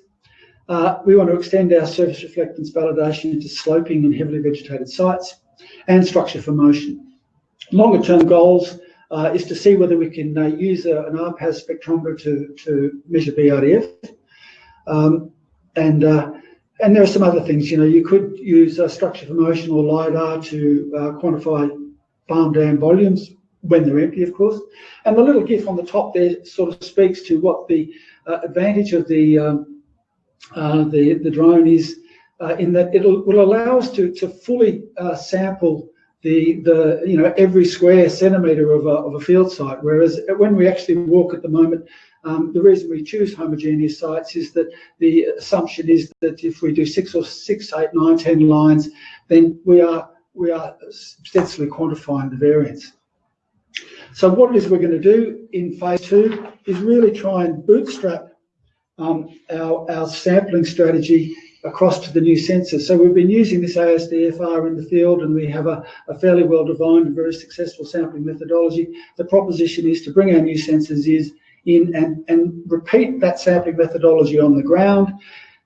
S6: Uh, we want to extend our surface reflectance validation into sloping and heavily vegetated sites and structure from motion. Longer term goals uh, is to see whether we can uh, use a, an RPAS spectrometer to, to measure BRDF. Um, and uh, and there are some other things. You know, you could use a structure from motion or lidar to uh, quantify farm dam volumes when they're empty, of course. And the little GIF on the top there sort of speaks to what the uh, advantage of the um, uh, the the drone is uh, in that it will allow us to to fully uh, sample the the you know every square centimeter of a, of a field site. Whereas when we actually walk at the moment, um, the reason we choose homogeneous sites is that the assumption is that if we do six or six, eight, nine, ten lines, then we are we are ostensibly quantifying the variance. So what it is we're going to do in phase two is really try and bootstrap um, our, our sampling strategy across to the new sensors. So we've been using this ASDFR in the field and we have a, a, fairly well-defined and very successful sampling methodology. The proposition is to bring our new sensors is in and, and repeat that sampling methodology on the ground,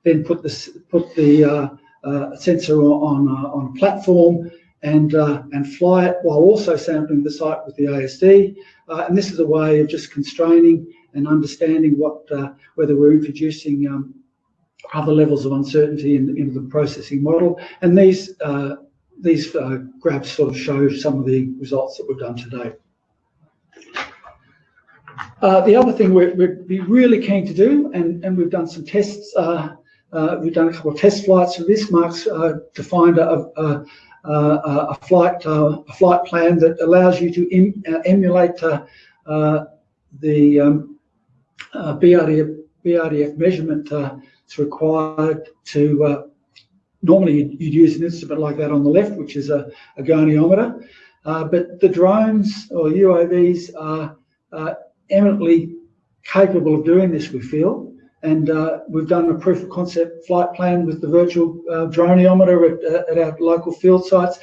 S6: then put the, put the uh, uh, sensor on, uh, on a platform and, uh, and fly it while also sampling the site with the ASD. Uh, and this is a way of just constraining and understanding what uh, whether we're introducing um, other levels of uncertainty in, into the processing model. And these these graphs sort of show some of the results that we've done today. Uh, the other thing we're, we'd be really keen to do, and, and we've done some tests, uh, uh, we've done a couple of test flights for this, Mark's uh, defined a, a, a, a flight uh, a flight plan that allows you to em, uh, emulate the um, BRDF, BRDF measurement is required to, normally you'd use an instrument like that on the left, which is a, a goniometer, but the drones or UAVs are eminently capable of doing this, we feel. And uh, we've done a proof of concept flight plan with the virtual uh, droneometer at, uh, at, our local field sites,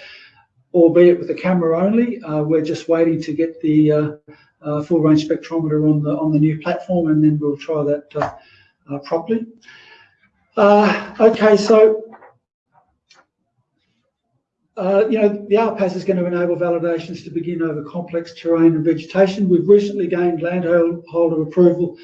S6: albeit with the camera only. Uh, we're just waiting to get the uh, uh, full range spectrometer on the on the new platform, and then we'll try that properly. okay, so you know, the RPAS is going to enable validations to begin over complex terrain and vegetation. We've recently gained landholder approval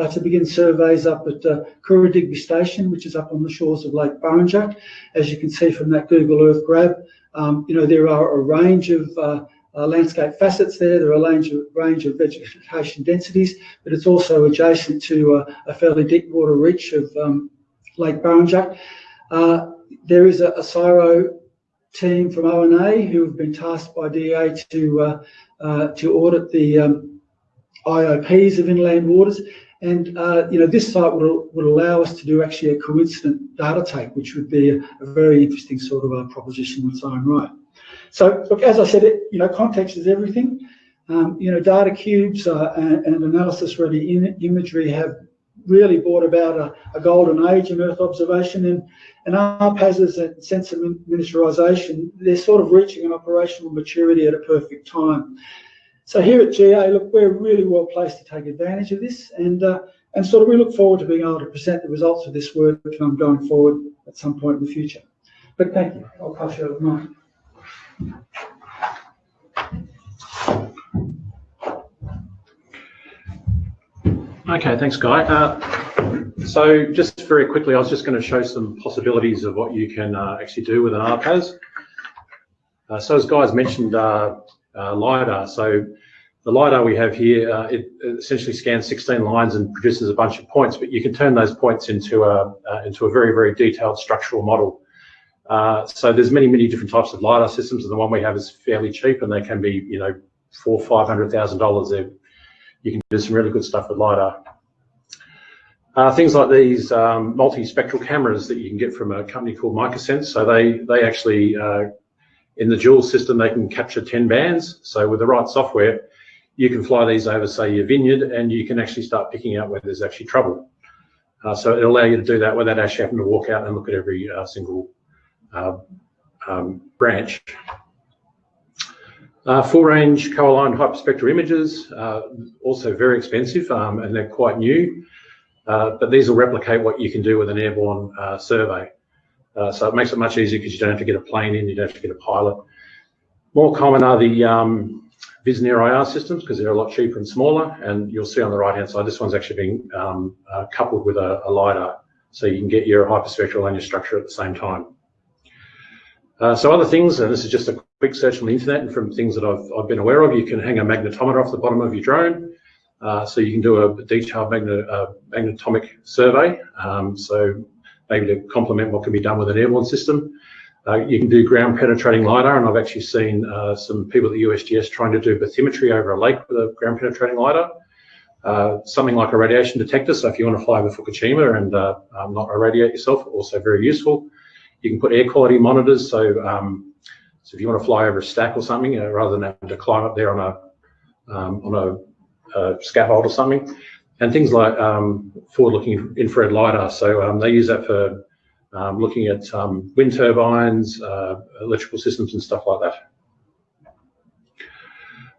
S6: uh, to begin surveys up at uh, Digby Station, which is up on the shores of Lake Burrinjuck. As you can see from that Google Earth grab, um, you know, there are a range of uh, uh, landscape facets there. There are a range of, range of vegetation densities, but it's also adjacent to uh, a fairly deep water reach of um, Lake Burrinjuck. Uh, there is a, a CSIRO team from ONA who have been tasked by DA to uh, uh, to audit the um, IOPs of inland waters. And uh, you know this site would, would allow us to do actually a coincident data take, which would be a, very interesting sort of a proposition in its own right. So look, as I said, it, you know, context is everything. Um, you know, data cubes uh, and, and analysis-ready imagery have really brought about a, a, golden age in Earth observation and, and ARPASs and sensor miniaturization, they're sort of reaching an operational maturity at a perfect time. So here at GA, look, we're really well placed to take advantage of this and uh, and sort of we look forward to being able to present the results of this work um, going forward at some point in the future. But thank you. I'll pass you over to Mike.
S2: Okay, thanks, Guy. Uh, so just very quickly, I was just going to show some possibilities of what you can uh, actually do with an ARPAS. Uh, so as Guy's mentioned, uh, LiDAR. So the LiDAR we have here, uh, it, essentially scans 16 lines and produces a bunch of points, but you can turn those points into a, into a very, very detailed structural model. Uh, so there's many, many different types of LiDAR systems, and the one we have is fairly cheap, and they can be, you know, four, five hundred thousand dollars. You can do some really good stuff with LiDAR. Uh, things like these um, multi-spectral cameras that you can get from a company called MicaSense. So they they actually uh, in the dual system they can capture 10 bands. So with the right software, you can fly these over, say, your vineyard, and you can actually start picking out where there's actually trouble. Uh, so it'll allow you to do that without actually having to walk out and look at every uh, single uh, um, branch. Uh, full range co-aligned hyperspectral images, uh, also very expensive um, and they're quite new, uh, but these will replicate what you can do with an airborne survey. Uh, so it makes it much easier because you don't have to get a plane in, you don't have to get a pilot. More common are the um, IR systems because they're a lot cheaper and smaller and you'll see on the right hand side, this one's actually being um, coupled with a, a LiDAR so you can get your hyperspectral and your structure at the same time. Uh, so other things, and this is just a quick search on the internet and from things that I've, I've been aware of, you can hang a magnetometer off the bottom of your drone. Uh, so you can do a detailed magnet, uh, magnetomic survey. Um, so maybe to complement what can be done with an airborne system. Uh, you can do ground penetrating LiDAR, and I've actually seen uh, some people at the USGS trying to do bathymetry over a lake with a ground penetrating LiDAR. Uh, something like a radiation detector, so if you want to fly over Fukushima and um, not irradiate yourself, also very useful. You can put air quality monitors. So, um, so if you want to fly over a stack or something, uh, rather than having to climb up there on a um, on a, a, scaffold or something, and things like um, forward-looking infrared lidar. So um, they use that for um, looking at um, wind turbines, uh, electrical systems, and stuff like that.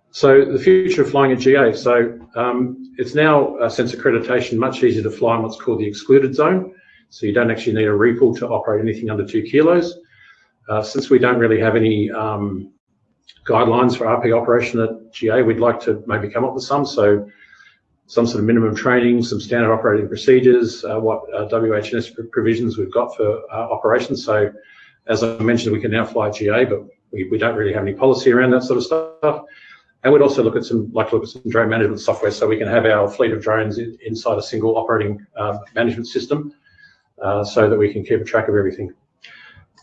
S2: So the future of flying at GA. So um, it's now, uh, since accreditation, much easier to fly in what's called the excluded zone. So you don't actually need a RePL to operate anything under two kilos. Uh, since we don't really have any um, guidelines for RP operation at GA, we'd like to maybe come up with some. So some sort of minimum training, some standard operating procedures, uh, what uh, WHS provisions we've got for uh, operations. So as I mentioned, we can now fly GA, but we, we don't really have any policy around that sort of stuff. And we'd also look at some, like look at some drone management software so we can have our fleet of drones in, inside a single operating uh, management system uh, so that we can keep a track of everything.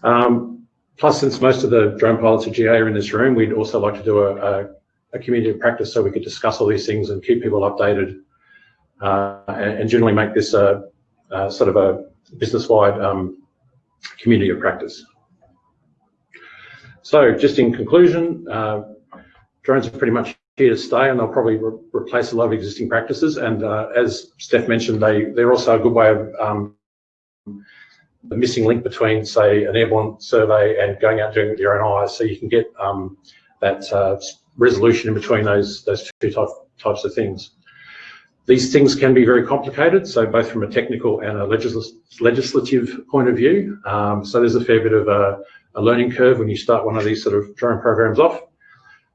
S2: Um, plus, since most of the drone pilots at GA are in this room, we'd also like to do a, a, a community of practice so we could discuss all these things and keep people updated uh, and, and, generally make this a, a sort of a business-wide um, community of practice. So just in conclusion, uh, drones are pretty much here to stay and they'll probably re replace a lot of existing practices. And uh, as Steph mentioned, they, they're also a good way of um, the missing link between, say, an airborne survey and going out doing it with your own eyes, so you can get um, that uh, resolution in between those those two type, types of things. These things can be very complicated, so both from a technical and a legis legislative point of view. Um, so there's a fair bit of a, a, learning curve when you start one of these sort of drone programs off.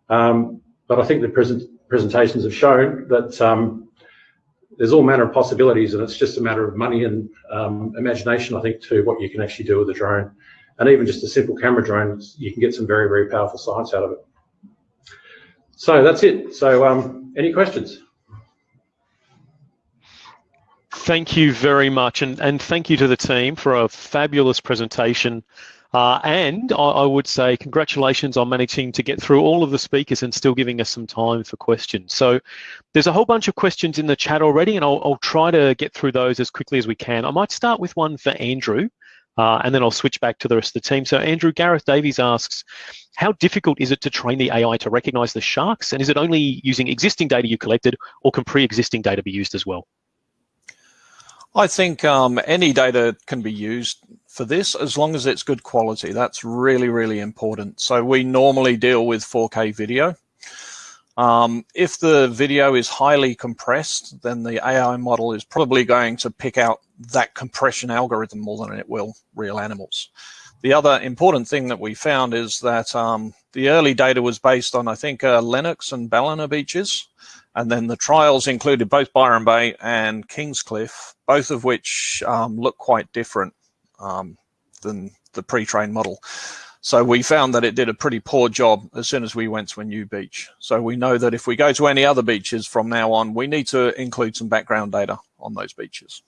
S2: Um, but I think the present presentations have shown that um, there's all manner of possibilities, and it's just a matter of money and um, imagination, I think, to what you can actually do with a drone. And even just a simple camera drone, you can get some very, very powerful science out of it. So that's it. So um, any questions?
S1: Thank you very much, and, and thank you to the team for a fabulous presentation. Uh, and I, I, would say congratulations on managing to get through all of the speakers and still giving us some time for questions. So there's a whole bunch of questions in the chat already, and I'll, I'll try to get through those as quickly as we can. I might start with one for Andrew, uh, and then I'll switch back to the rest of the team. So Andrew, Gareth Davies asks, how difficult is it to train the AI to recognize the sharks? And is it only using existing data you collected or can pre-existing data be used as well?
S5: I think um, any data can be used for this as long as it's good quality. That's really, really important. So we normally deal with 4K video. Um, if the video is highly compressed, then the AI model is probably going to pick out that compression algorithm more than it will real animals. The other important thing that we found is that um, the early data was based on, I think, uh, Lennox and Ballina beaches. And then the trials included both Byron Bay and Kingscliff, both of which um, look quite different um, than the pre-trained model. So we found that it did a pretty poor job as soon as we went to a new beach. So we know that if we go to any other beaches from now on, we need to include some background data on those beaches.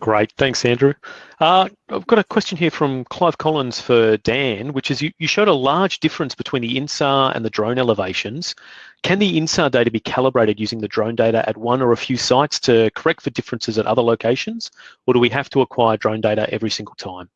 S1: Great, thanks, Andrew. Uh, I've got a question here from Clive Collins for Dan, which is you, you showed a large difference between the INSAR and the drone elevations. Can the INSAR data be calibrated using the drone data at one or a few sites to correct for differences at other locations, or do we have to acquire drone data every single time?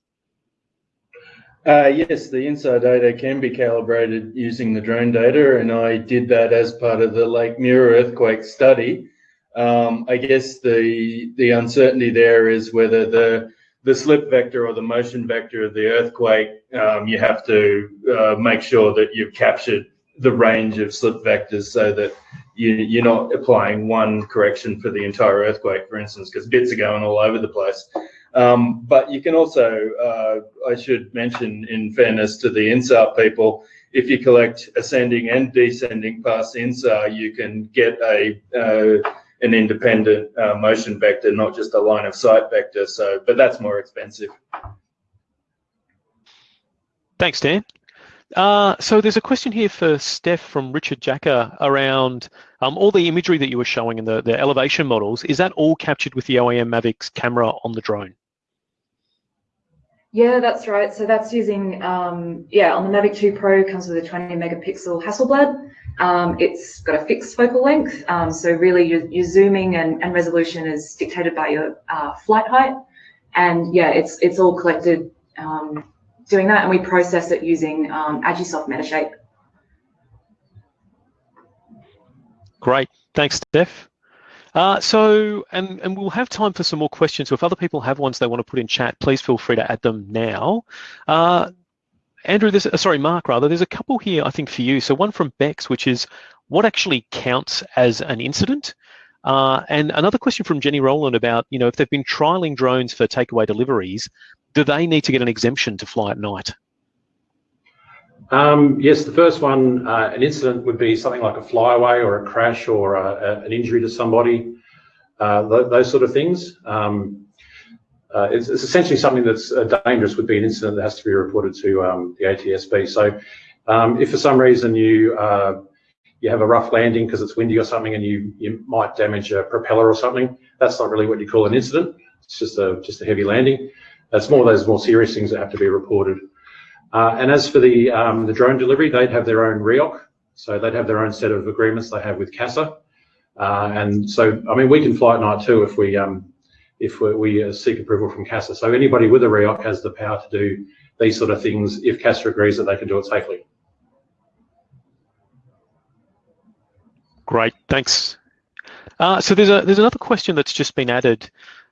S4: Uh, yes, the InSAR data can be calibrated using the drone data, and I did that as part of the Lake Muir earthquake study. Um, I guess the the uncertainty there is whether the the slip vector or the motion vector of the earthquake, um, you have to uh, make sure that you've captured the range of slip vectors so that you, you're not applying one correction for the entire earthquake, for instance, because bits are going all over the place. Um, but you can also, uh, I should mention in fairness to the INSAR people, if you collect ascending and descending past INSAR, you can get a uh, an independent uh, motion vector, not just a line of sight vector. So, but that's more expensive.
S1: Thanks, Dan. Uh, so there's a question here for Steph from Richard Jacker around um, all the imagery that you were showing in the, the elevation models. Is that all captured with the OEM Mavics camera on the drone?
S3: Yeah, that's right. So that's using, um, yeah, on the Mavic 2 Pro comes with a 20 megapixel Hasselblad. Um, it's got a fixed focal length. Um, so really your, your zooming and, and, resolution is dictated by your uh, flight height. And yeah, it's, it's all collected um, doing that. And we process it using um, Agisoft Metashape.
S1: Great. Thanks, Steph. Uh, so, and, and we'll have time for some more questions. So if other people have ones they want to put in chat, please feel free to add them now. Uh, Andrew, there's, uh, sorry, Mark, rather, there's a couple here, I think, for you. So one from Bex, which is what actually counts as an incident? Uh, and another question from Jenny Rowland about, you know, if they've been trialing drones for takeaway deliveries, do they need to get an exemption to fly at night?
S2: Um, yes, the first one, uh, an incident would be something like a flyaway or a crash or a, a, an injury to somebody, uh, th those sort of things. Um, uh, it's, it's, essentially something that's uh, dangerous would be an incident that has to be reported to um, the ATSB. So um, if for some reason you uh, you have a rough landing because it's windy or something and you, you might damage a propeller or something, that's not really what you call an incident. It's just a, just a heavy landing. It's more of those more serious things that have to be reported. Uh, and as for the um, the drone delivery, they'd have their own REOC, so they'd have their own set of agreements they have with CASA. Uh, and so, I mean, we can fly at night too if we um, if we, we uh, seek approval from CASA. So anybody with a REOC has the power to do these sort of things if CASA agrees that they can do it safely.
S1: Great, thanks. Uh, so there's a there's another question that's just been added.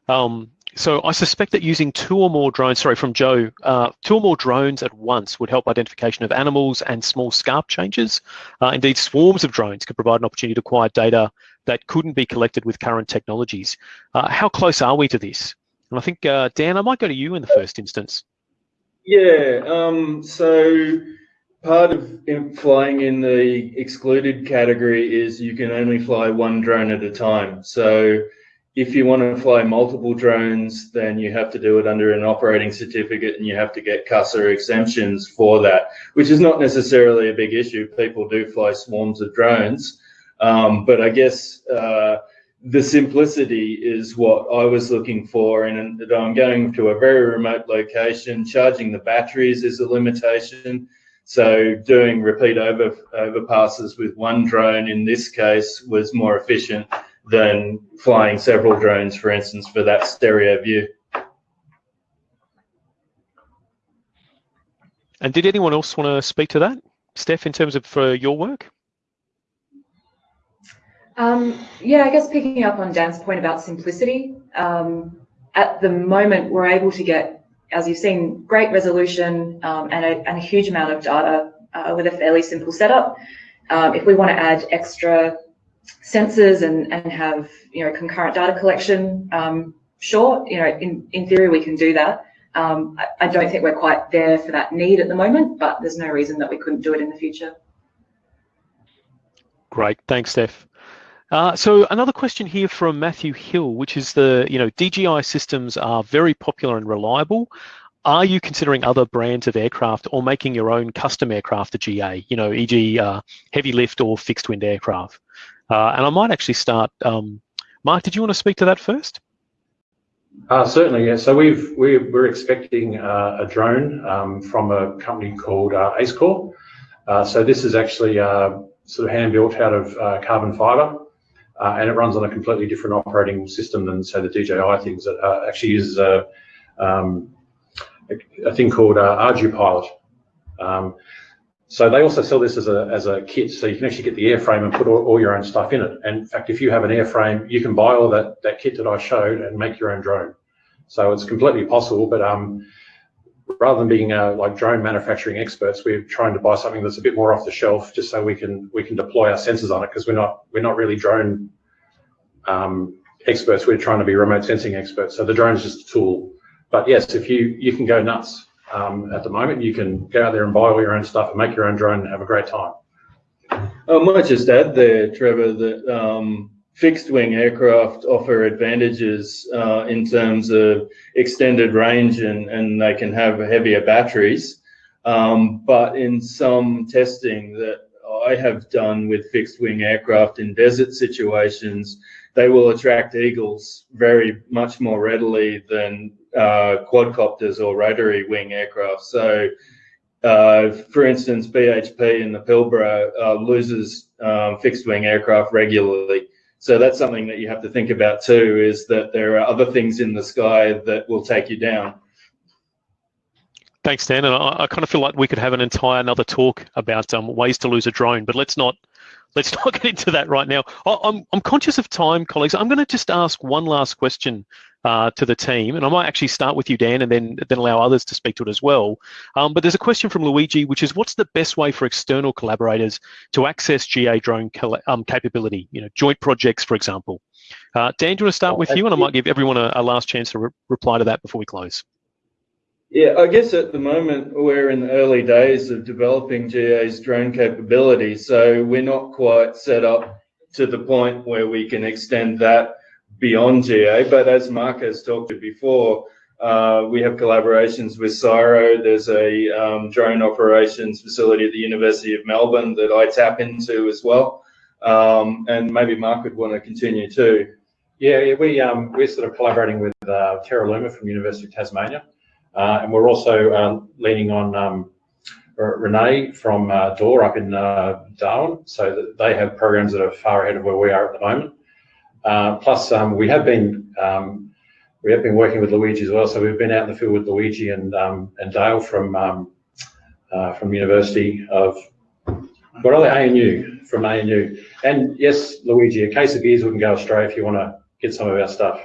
S1: Um, so I suspect that using two or more drones, sorry, from Joe, uh, two or more drones at once would help identification of animals and small scarp changes. Uh, indeed, swarms of drones could provide an opportunity to acquire data that couldn't be collected with current technologies. Uh, how close are we to this? And I think, uh, Dan, I might go to you in the first instance.
S4: Yeah, um, so part of flying in the excluded category is you can only fly one drone at a time. So if you want to fly multiple drones, then you have to do it under an operating certificate and you have to get CASA exemptions for that, which is not necessarily a big issue. People do fly swarms of drones. Um, but I guess uh, the simplicity is what I was looking for. And I'm going to a very remote location. Charging the batteries is a limitation. So doing repeat over, overpasses with one drone in this case was more efficient than flying several drones, for instance, for that stereo view.
S1: And did anyone else want to speak to that, Steph, in terms of for your work?
S3: Um, yeah, I guess picking up on Dan's point about simplicity, um, at the moment we're able to get, as you've seen, great resolution um, and, a, and, a, huge amount of data uh, with a fairly simple setup. Um, if we want to add extra sensors and, and have you know concurrent data collection, um, sure, you know, in, in theory we can do that. Um, I, I, don't think we're quite there for that need at the moment, but there's no reason that we couldn't do it in the future.
S1: Great, thanks, Steph. Uh, so another question here from Matthew Hill, which is the, you know, DJI systems are very popular and reliable. Are you considering other brands of aircraft or making your own custom aircraft to GA, you know, e.g. Uh, heavy lift or fixed wing aircraft? Uh, and I might actually start. Um, Mark, did you want to speak to that first?
S2: Uh, certainly, yeah. So we've we're, we're expecting uh, a drone um, from a company called uh, AceCore. Uh, so this is actually uh, sort of hand built out of uh, carbon fibre, and it runs on a completely different operating system than say the DJI things. It actually uses a, um, a, thing called uh, ArduPilot. Um, so they also sell this as a, as a kit, so you can actually get the airframe and put all, all, your own stuff in it. And in fact, if you have an airframe, you can buy all that, that kit that I showed and make your own drone. So it's completely possible, but um, rather than being uh, like drone manufacturing experts, we're trying to buy something that's a bit more off the shelf, just so we can we can deploy our sensors on it because we're not we're not really drone um, experts. We're trying to be remote sensing experts. So the drone is just a tool. But yes, if you you can go nuts um, at the moment. You can go out there and buy all your own stuff and make your own drone and have a great time.
S4: I might just add there, Trevor, that um, fixed wing aircraft offer advantages uh, in terms of extended range and, and they can have heavier batteries. Um, but in some testing that I have done with fixed wing aircraft in desert situations, they will attract eagles very much more readily than uh, quadcopters or rotary wing aircraft. So, uh, for instance, BHP in the Pilbara uh, loses um, fixed wing aircraft regularly. So that's something that you have to think about too, is that there are other things in the sky that will take you down.
S1: Thanks, Dan. And I, I kind of feel like we could have an entire another talk about um, ways to lose a drone, but let's not let's *laughs* not get into that right now. I, I'm I'm conscious of time, colleagues. I'm going to just ask one last question uh, to the team. And I might actually start with you, Dan, and then then allow others to speak to it as well. Um, but there's a question from Luigi, which is, what's the best way for external collaborators to access GA drone um, capability? You know, joint projects, for example. Uh, Dan, do you want to start with you? And I might give everyone a, a last chance to re reply to that before we close.
S4: Yeah, I guess at the moment we're in the early days of developing GA's drone capability, so we're not quite set up to the point where we can extend that beyond GA. But as Mark has talked to before, uh, we have collaborations with CSIRO. There's a um, drone operations facility at the University of Melbourne that I tap into as well. Um, and maybe Mark would want to continue too.
S2: Yeah, yeah we, um, we're sort of collaborating with uh, Terraluma from University of Tasmania. Uh, and we're also uh, leaning on um, Renee from uh, DOR up in uh, Darwin. So that they have programs that are far ahead of where we are at the moment. Uh, plus, um, we have been um, we have been working with Luigi as well. So we've been out in the field with Luigi and um, and Dale from um, uh, from University of what are they? ANU from ANU. And yes, Luigi, a case of beers wouldn't go astray if you want to get some of our stuff.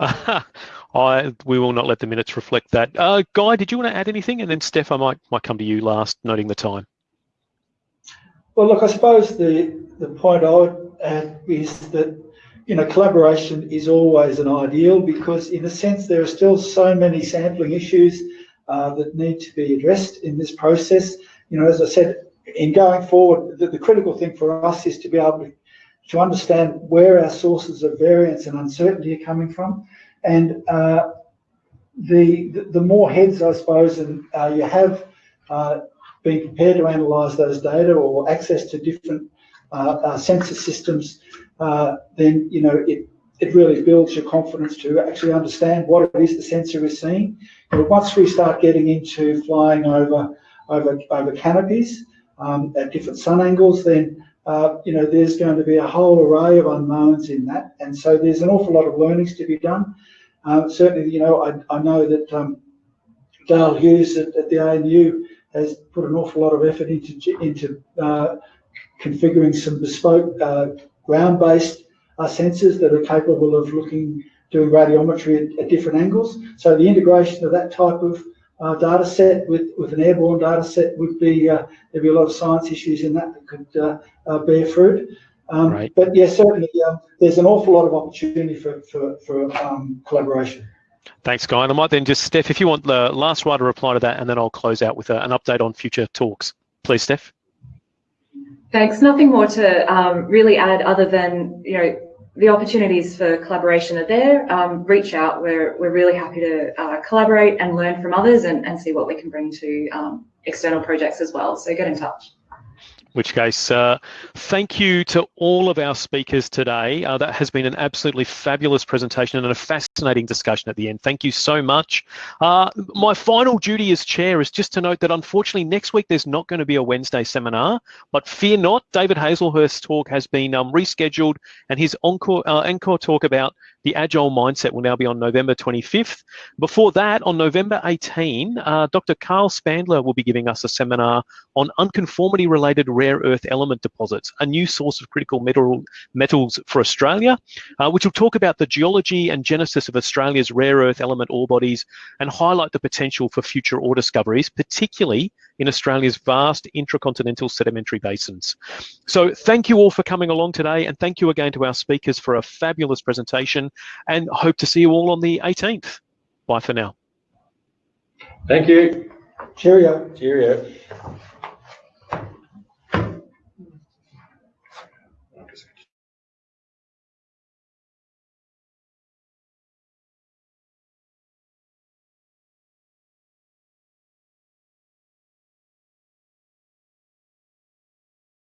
S2: *laughs*
S1: I we will not let the minutes reflect that. Uh, Guy, did you want to add anything? And then Steph, I might might come to you last, noting the time.
S6: Well, look, I suppose the the point I would add is that you know collaboration is always an ideal because in a sense there are still so many sampling issues uh, that need to be addressed in this process. You know, as I said, in going forward, the, the critical thing for us is to be able to to understand where our sources of variance and uncertainty are coming from. And uh, the, the, more heads, I suppose, and uh, you have uh, been prepared to analyse those data or access to different uh, uh, sensor systems, uh, then you know it it really builds your confidence to actually understand what it is the sensor is seeing. But once we start getting into flying over over over canopies um, at different sun angles, then uh, you know there's going to be a whole array of unknowns in that, and so there's an awful lot of learnings to be done. Um, certainly, you know, I, I know that um, Dale Hughes at, at, the ANU has put an awful lot of effort into into uh, configuring some bespoke uh, ground-based uh, sensors that are capable of looking, doing radiometry at, at, different angles. So the integration of that type of uh, data set with, with an airborne data set would be, uh, there'd be a lot of science issues in that that could uh, uh, bear fruit. Um, right. But yes, yeah, certainly um, there's an awful lot of opportunity for, for, for um, collaboration.
S1: Thanks, Guy. And I might then just, Steph, if you want the last writer reply to that, and then I'll close out with a, an update on future talks. Please, Steph.
S3: Thanks. Nothing more to um, really add other than, you know, the opportunities for collaboration are there. Um, reach out. We're, we're really happy to uh, collaborate and learn from others and, and see what we can bring to um, external projects as well. So get in touch
S1: which case, uh, thank you to all of our speakers today. Uh, that has been an absolutely fabulous presentation and a fascinating discussion at the end. Thank you so much. Uh, my final duty as chair is just to note that unfortunately next week there's not going to be a Wednesday seminar, but fear not, David Hazlehurst's talk has been um, rescheduled and his encore, uh, encore talk about the Agile Mindset will now be on November 25th. Before that, on November 18, uh, Dr. Carl Spandler will be giving us a seminar on unconformity-related rare earth element deposits, a new source of critical metal, metals for Australia, uh, which will talk about the geology and genesis of Australia's rare earth element ore bodies and highlight the potential for future ore discoveries, particularly in Australia's vast intracontinental sedimentary basins. So thank you all for coming along today and thank you again to our speakers for a fabulous presentation and hope to see you all on the 18th. Bye for now.
S2: Thank you.
S6: Cheerio.
S2: Cheerio.